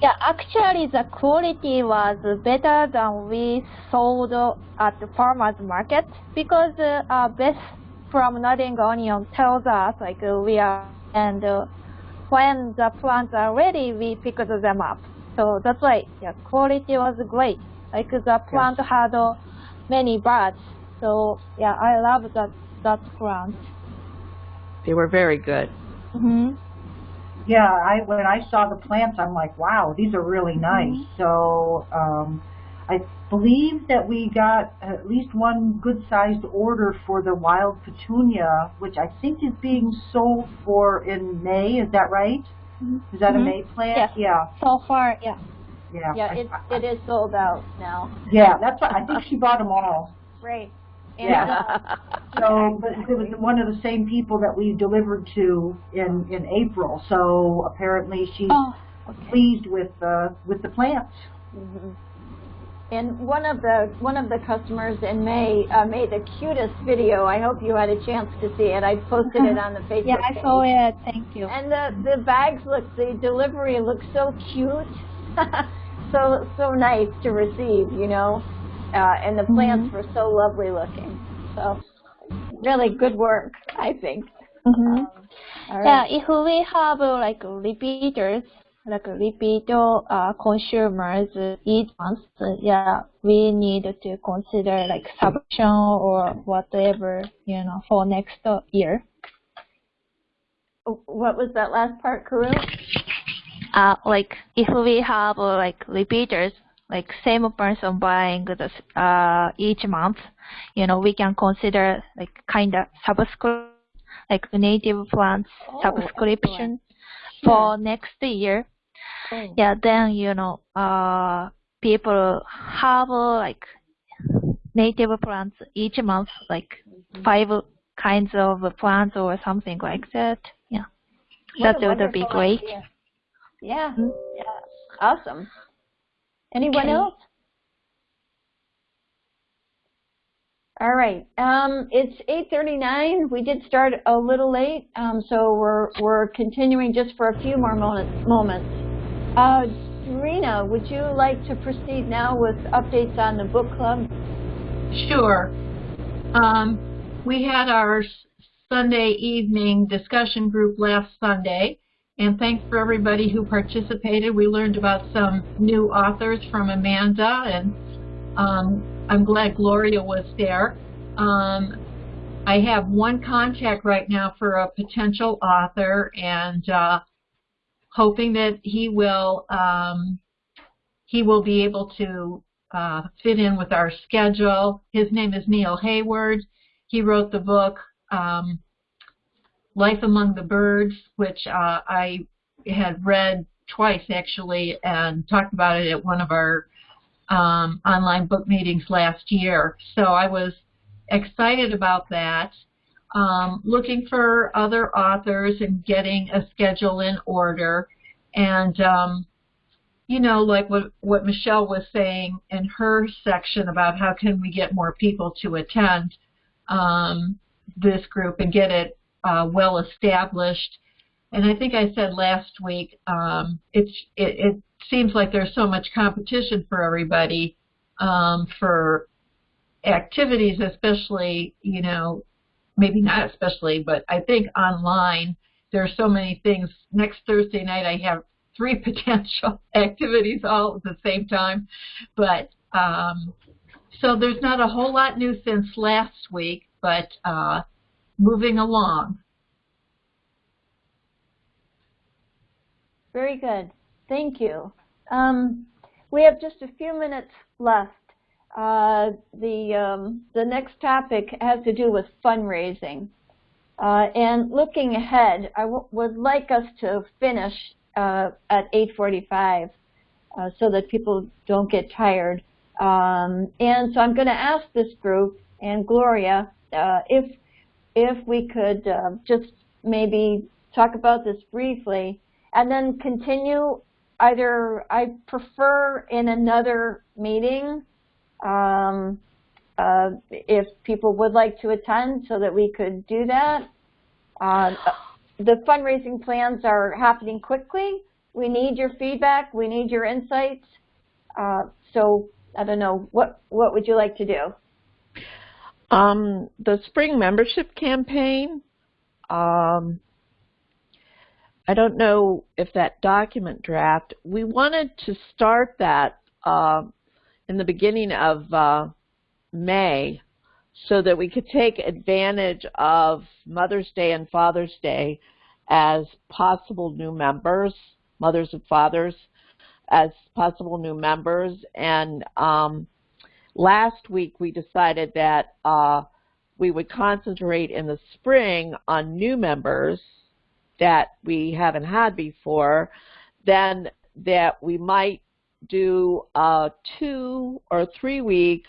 Yeah, actually the quality was better than we sold at the farmer's market because uh, uh, Beth from Northern Onion tells us like uh, we are and uh, when the plants are ready we pick them up. So that's why yeah, quality was great. Like the plant had uh, many buds. So yeah, I love that that plant. They were very good. hmm Yeah, I when I saw the plants, I'm like, wow, these are really nice. So um, I believe that we got at least one good-sized order for the wild petunia, which I think is being sold for in May. Is that right? Is that Mhm. a May plant? Yes. Yeah, So far, yeah. Yeah. Yeah, I- it, I- it is sold out now. yeah, that's what I think she bought them all. Great. And, Yeah. uh, So, but it was one of the same people that we delivered to in in April. So apparently she's Oh, pleased with uh, with the plants. Mhm. And one of the one of the customers in May uh, made the cutest video. I hope you had a chance to see it. I posted it on the Facebook yeah, I page. saw it. Thank you. And the the bags look, the delivery looks so cute, so so nice to receive, you know. Uh, and the plants Mhm. were so lovely looking. So really good work, I think. hmm All Yeah, if we have uh, like repeaters, like repeat uh, consumers uh, each month, uh, yeah, we need to consider like subscription or whatever, you know, for next year. What was that last part, Karu? Uh, like if we have uh, like repeaters, like same person buying the uh each month, you know, we can consider like kind of subscription, like native plants Oh, subscription excellent. for next year. Oh. Yeah, then you know, uh, people have uh, like native plants each month, like Mm-hmm. five kinds of plants or something like that. Yeah, What that would be great. idea. Yeah, yeah, awesome. Anyone Okay. else? All right. Um, it's 8:39. We did start a little late, um, so we're we're continuing just for a few more moments. Moments. Uh, Serena, would you like to proceed now with updates on the book club? Sure. Um, we had our Sunday evening discussion group last Sunday, and thanks for everybody who participated. We learned about some new authors from Amanda, and um, I'm glad Gloria was there. Um, I have one contact right now for a potential author, and uh, hoping that he will um, he will be able to uh, fit in with our schedule. His name is Neil Hayward. He wrote the book um, Life Among the Birds, which uh, I had read twice actually and talked about it at one of our um, online book meetings last year. So I was excited about that. Um, looking for other authors and getting a schedule in order. And um, you know, like what what Michelle was saying in her section about how can we get more people to attend um, this group and get it uh, well established. And I think I said last week, um, it, it seems like there's so much competition for everybody um, for activities, especially you know, maybe not especially, but I think online there are so many things. Next Thursday night I have three potential activities all at the same time. But um, so there's not a whole lot new since last week, but uh, moving along. Very good. Thank you. Um, we have just a few minutes left. Uh, the um, the next topic has to do with fundraising. Uh, and looking ahead, I would like us to finish uh, at 8:45 uh, so that people don't get tired. Um, and so I'm going to ask this group and Gloria uh, if if we could uh, just maybe talk about this briefly and then continue either I prefer in another meeting um, uh, if people would like to attend so that we could do that. Uh, the fundraising plans are happening quickly. We need your feedback. We need your insights. Uh, so I don't know, what, what would you like to do? Um, the spring membership campaign, um, I don't know if that document draft, we wanted to start that uh, in the beginning of uh, May so that we could take advantage of Mother's Day and Father's Day as possible new members, mothers and fathers, as possible new members. And um, last week we decided that uh, we would concentrate in the spring on new members that we haven't had before, then that we might do a two or three week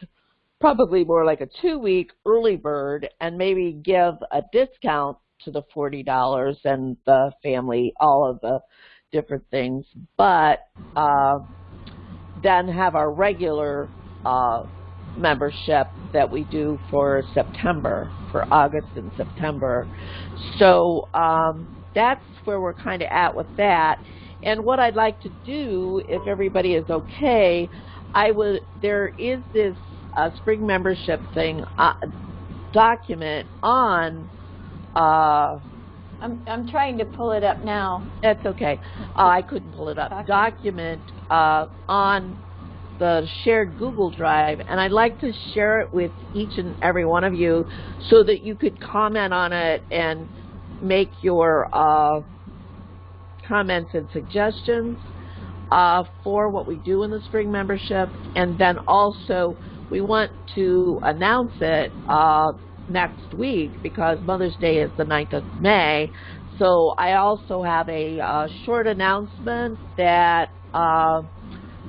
probably more like a two week early bird and maybe give a discount to the $40 and the family, all of the different things, but uh, then have our regular uh, membership that we do for September, for August and September. So um, that's where we're kind of at with that. And what I'd like to do, if everybody is okay, I would. There is this a spring membership thing uh, document on. Uh, I'm I'm trying to pull it up now. That's okay. Uh, I couldn't pull it up. Document, document uh, on the shared Google Drive, and I'd like to share it with each and every one of you so that you could comment on it and make your uh, comments and suggestions uh, for what we do in the spring membership, and then also we want to announce it uh, next week because Mother's Day is the 9th of May. So I also have a uh, short announcement that uh,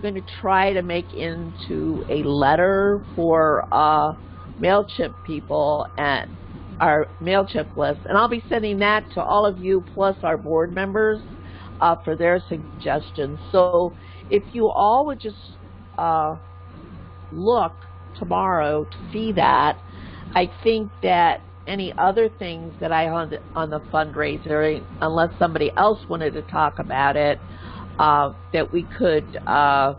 going to try to make into a letter for uh, MailChimp people and our MailChimp list. And I'll be sending that to all of you plus our board members uh, for their suggestions. So if you all would just uh, look tomorrow to see that. I think that any other things that I on the fundraiser, unless somebody else wanted to talk about it, uh, that we could uh,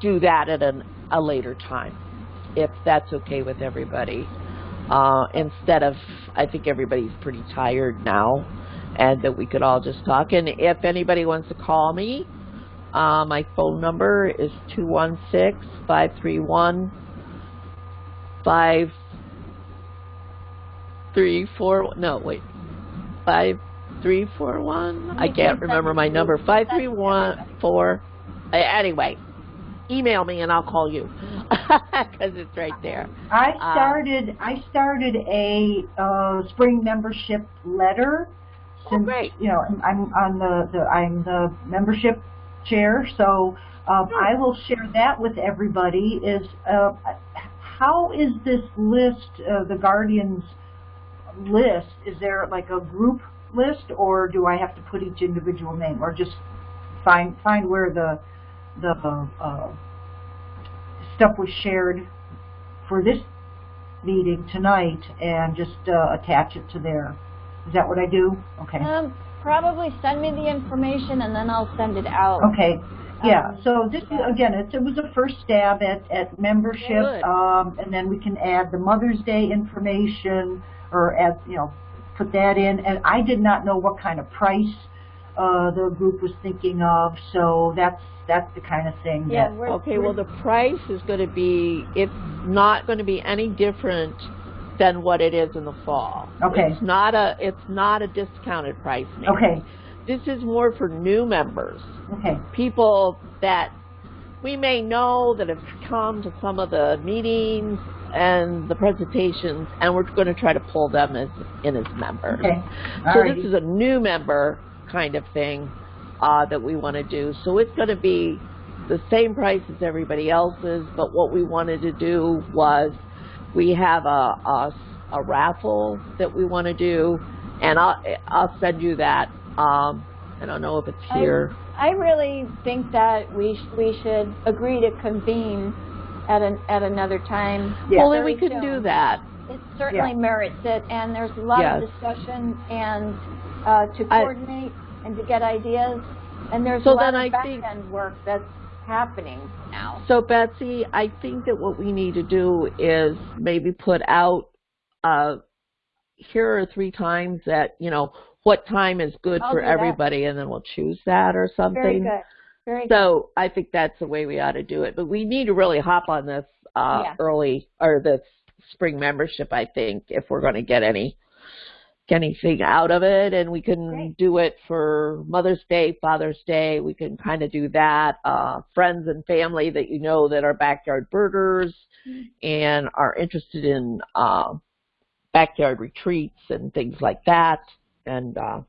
do that at an, a later time, if that's okay with everybody. Uh, instead of, I think everybody's pretty tired now, and that we could all just talk. And if anybody wants to call me, uh, my phone number is 216-531-5341. No, wait. 5341? I can't remember my number. 5314. Anyway, email me and I'll call you because it's right there. I uh, started. Uh, I started a uh, spring membership letter. Oh, since, oh, great! You know, I'm on the, the I'm the membership chair, so um, I will share that with everybody. Is uh, how is this list, uh, the Guardians list? Is there like a group list, or do I have to put each individual name, or just find find where the the uh, stuff was shared for this meeting tonight and just uh, attach it to there. Is that what I do? Okay. Um, probably send me the information and then I'll send it out. Okay. Yeah. Um, So this is again, it, it was a first stab at at membership, um, and then we can add the Mother's Day information or add you know put that in. And I did not know what kind of price uh, the group was thinking of, so that's that's the kind of thing Yeah, that Okay, well, the price is going to be, it's not going to be any different than what it is in the fall. Okay. It's not a, it's not a discounted price. Nancy. okay. This is more for new members, Okay. people that we may know that have come to some of the meetings and the presentations, and we're going to try to pull them as in as members. Okay. So Alrighty. this is a new member kind of thing uh, that we want to do. So it's going to be the same price as everybody else's, but what we wanted to do was we have a, a, a raffle that we want to do, and I'll, I'll send you that. Um, I don't know if it's I- here. I really think that we sh- we should agree to convene at an at another time. Yeah. well, then we very can do that. It certainly merits it, and there's a lot Yes. of discussion and uh, to I- coordinate and to get ideas. And there's So a lot then of I back think- end work that's happening now. So Betsy, I think that what we need to do is maybe put out, uh, here are three times that, you know, what time is good I'll for do that. everybody and then we'll choose that or something. Very good. Very good. So I think that's the way we ought to do it. But we need to really hop on this, uh, Yeah. early or this spring membership, I think, if we're going to get any, anything out of it. And we can Great. do it for Mother's Day, Father's Day. We can kind of do that. Uh, friends and family that you know that are backyard birders and are interested in, uh, backyard retreats and things like that. And, uh,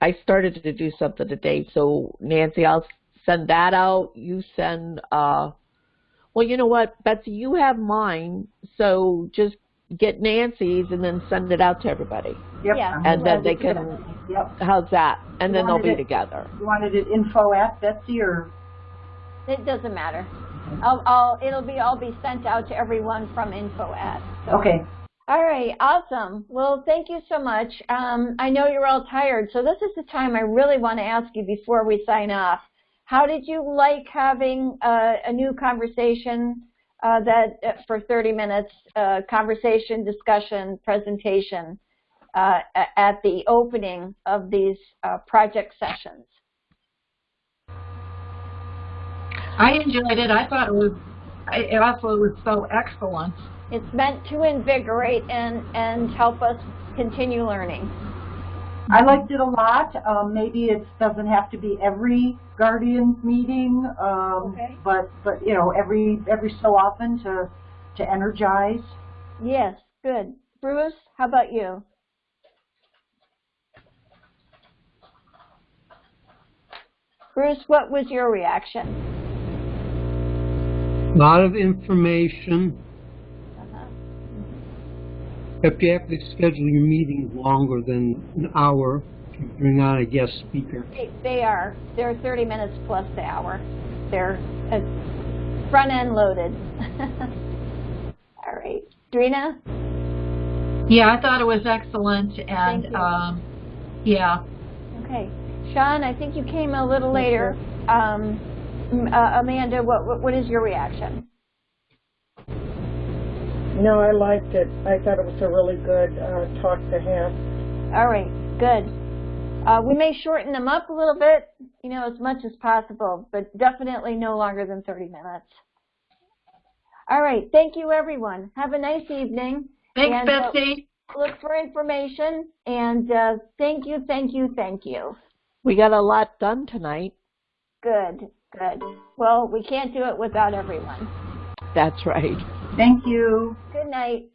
I started to do something today. So Nancy, I'll send that out. You send, uh, well, you know what, Betsy, you have mine. So just get Nancy's and then send it out to everybody. Yep. Yeah. And then they can- that. Yep. How's that? And You then they'll be it- together. You wanted it info at Betsy or? It doesn't matter. I'll, I'll, it'll be, all be sent out to everyone from info at. so. Okay. All right, awesome. Well, thank you so much. Um, I know you're all tired, so this is the time I really want to ask you before we sign off. How did you like having a new conversation uh, that uh, for 30 minutes, uh, conversation, discussion, presentation uh, at the opening of these uh, project sessions? I enjoyed it. I thought it was, I it also was so excellent. It's meant to invigorate and, and help us continue learning. I liked it a lot. Um, maybe it doesn't have to be every Guardians meeting, um, Okay. but but you know every every so often to to energize. Yes, good. Bruce, how about you? Bruce, what was your reaction? A lot of information. If you have to schedule your meetings longer than an hour, if you bring on a guest speaker. They, they are. They're 30 minutes plus the hour. They're uh, front end loaded. All right. Drina? Yeah, I thought it was excellent Thank and, you. um, yeah. Okay. Sean, I think you came a little later. Um, uh, Amanda, what, what, what is your reaction? No, I liked it. I thought it was a really good uh, talk to have. All right, good. Uh, we may shorten them up a little bit, you know, as much as possible, but definitely no longer than 30 minutes. All right, thank you everyone. Have a nice evening. Thanks, And, uh, Betsy. Look for information and uh, thank you, thank you, thank you. We got a lot done tonight. Good, good. Well, we can't do it without everyone. That's right. Thank you. Good night.